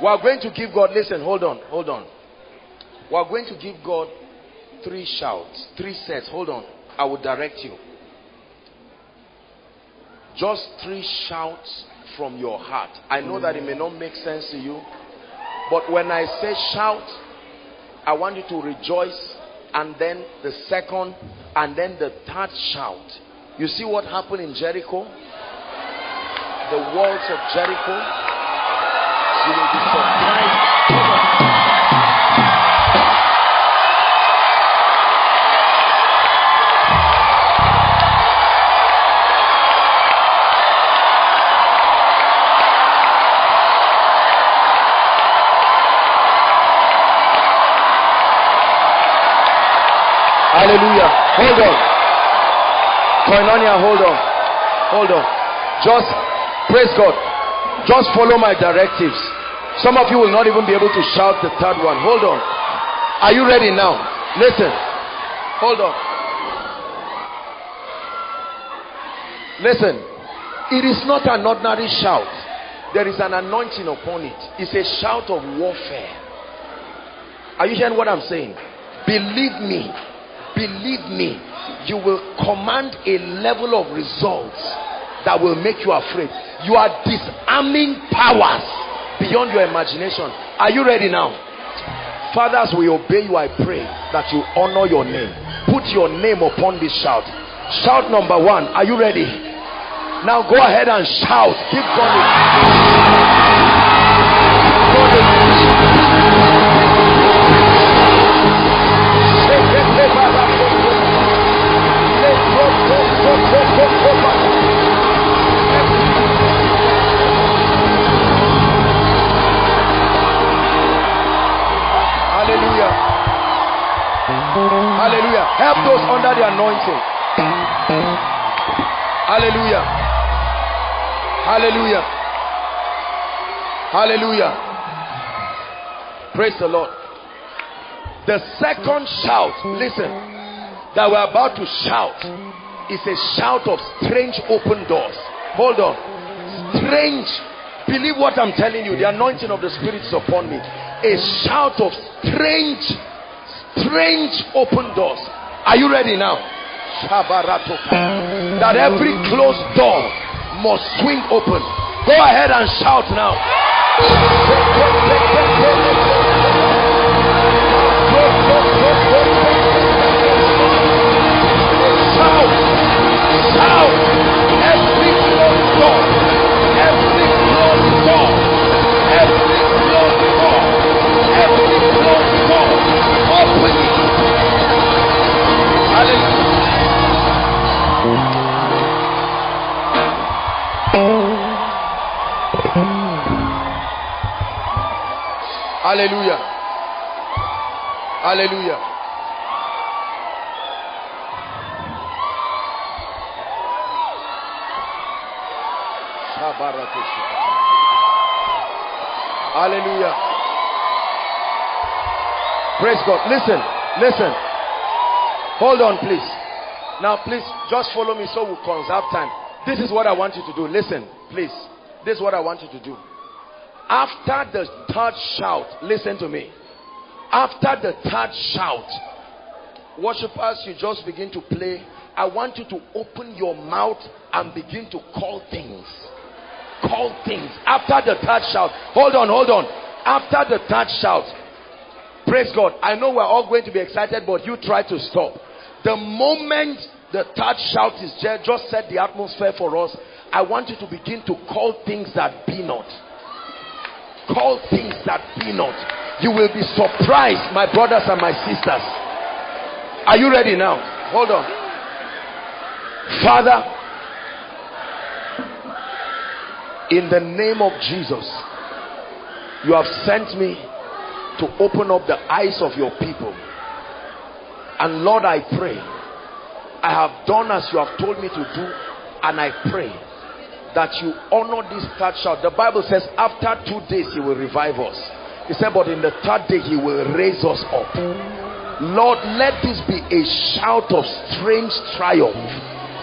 We are going to give God, listen, hold on, hold on. We are going to give God three shouts, three sets. Hold on, I will direct you. Just three shouts from your heart. I know that it may not make sense to you, but when I say shout, I want you to rejoice and then the second and then the third shout. You see what happened in Jericho? The walls of Jericho. You will be surprised. Hallelujah. Hold on. Koinonia, hold on. Hold on. Just praise God. Just follow my directives. Some of you will not even be able to shout the third one. Hold on. Are you ready now? Listen. Hold on. Listen. It is not an ordinary shout. There is an anointing upon it. It's a shout of warfare. Are you hearing what I'm saying? Believe me, believe me, you will command a level of results that will make you afraid. You are disarming powers beyond your imagination. Are you ready now? Fathers, we obey you. I pray that you honor your name. Put your name upon this shout. Shout number one. Are you ready? Now go ahead and shout. Keep going. Hallelujah. Help those under the anointing. Hallelujah. Hallelujah. Hallelujah. Praise the Lord. The second shout, listen, that we're about to shout is a shout of strange open doors. Hold on. Strange. Believe what I'm telling you. The anointing of the Spirit is upon me. A shout of strange, strange open doors. Are you ready now? Mm. That every closed door must swing open. Go ahead and shout now. Hallelujah. Hallelujah. Hallelujah. Praise God. Listen, listen. Hold on, please. Now, please, just follow me so we'll conserve time. This is what I want you to do. Listen, please. This is what I want you to do. After the third shout, listen to me. After the third shout, worshippers, you just begin to play. I want you to open your mouth and begin to call things. Call things. After the third shout, hold on, hold on. After the third shout, praise God. I know we're all going to be excited, but you try to stop. The moment the third shout is there, just set the atmosphere for us. I want you to begin to call things that be not. Call things that be not. You will be surprised, my brothers and my sisters. Are you ready now? Hold on. Father, in the name of Jesus, you have sent me to open up the eyes of your people. And Lord, I pray, I have done as you have told me to do, and I pray that you honor this third shout. The Bible says, after two days, He will revive us. He said, but in the third day, He will raise us up. Lord, let this be a shout of strange triumph.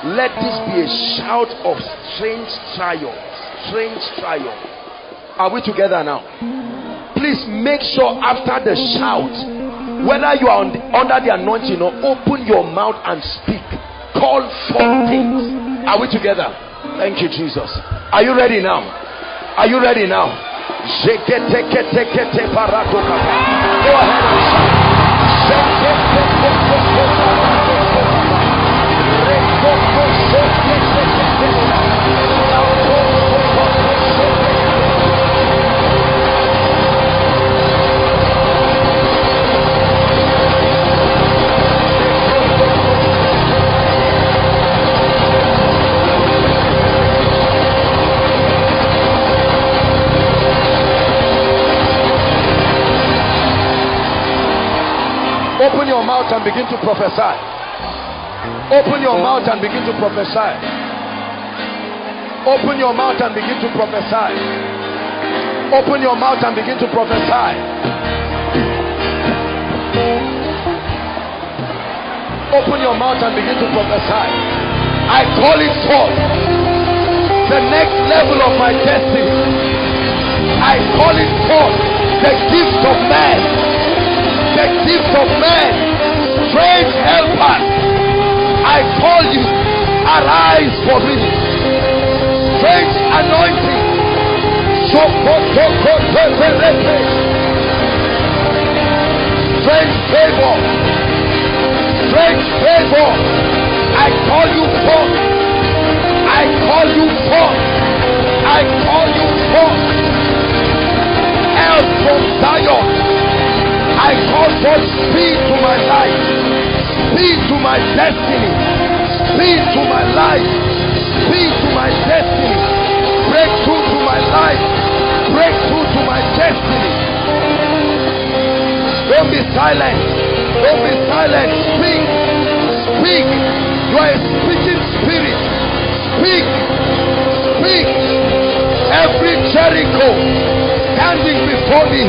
Let this be a shout of strange triumph. Strange triumph. Are we together now? Please make sure after the shout, whether you are the, under the anointing or open your mouth and speak. Call for things. Are we together? Thank you, Jesus. Are you ready now? Are you ready now? Go ahead and shout. Open your mouth and begin to prophesy. Open your mouth and begin to prophesy. Open your mouth and begin to prophesy. Open your mouth and begin to prophesy. Open your mouth and begin to prophesy. I call it forth. The next level of my destiny. I call it forth. The gift of man the of men, strange helpers. I call you, arise for me. Strange anointing. Strange favor. Strange favor. I call you forth. I call you forth. I call you forth. Help from Zion. I call for speed to my life, speed to my destiny, speed to my life, speed to my destiny, breakthrough to my life, breakthrough to my destiny. Don't be silent. Don't be silent. Speak. Speak. You are a speaking spirit. Speak. Speak. Every Jericho standing before me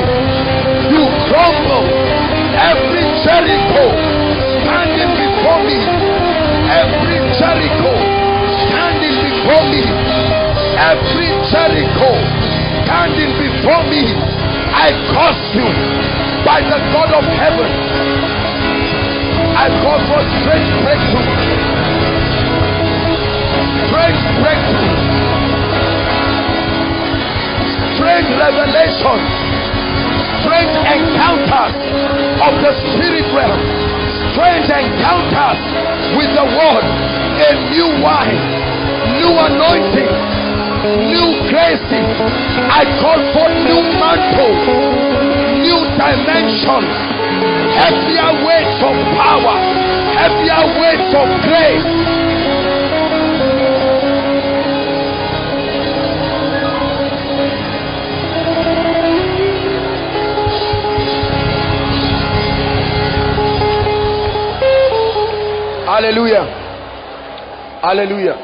crumble. Every Jericho standing before me, every Jericho standing before me, every Jericho standing before me, I curse you by the God of heaven. I call for strange breakthrough. Strange breakthrough. Strange revelations strange encounters of the spirit realm, strange encounters with the word, a new wine, new anointing, new grace. I call for new mantle, new dimensions, heavier weights of power, heavier weights of grace. Hallelujah. Hallelujah.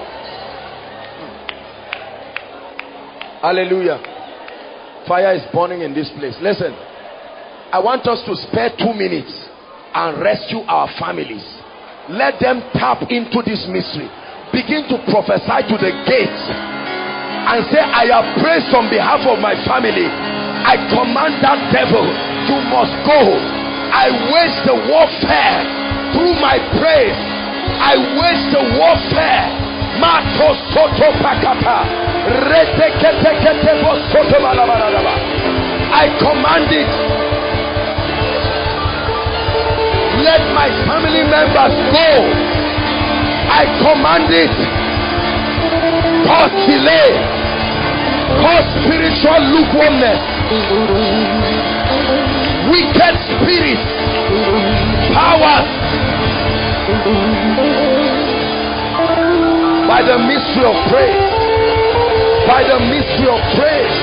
Hallelujah. Fire is burning in this place. Listen, I want us to spare two minutes and rescue our families. Let them tap into this mystery. Begin to prophesy to the gates and say, I have praised on behalf of my family. I command that devil, you must go. I wage the warfare through my praise I wage the warfare. Mato soto pakata. I command it. Let my family members go. I command it. Cause delay. Cause spiritual lukewarmness wicked spirits, powers, by the mystery of praise, by the mystery of praise.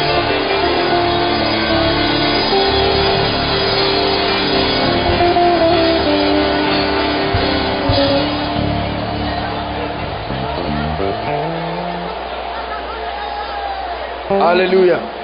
Hallelujah.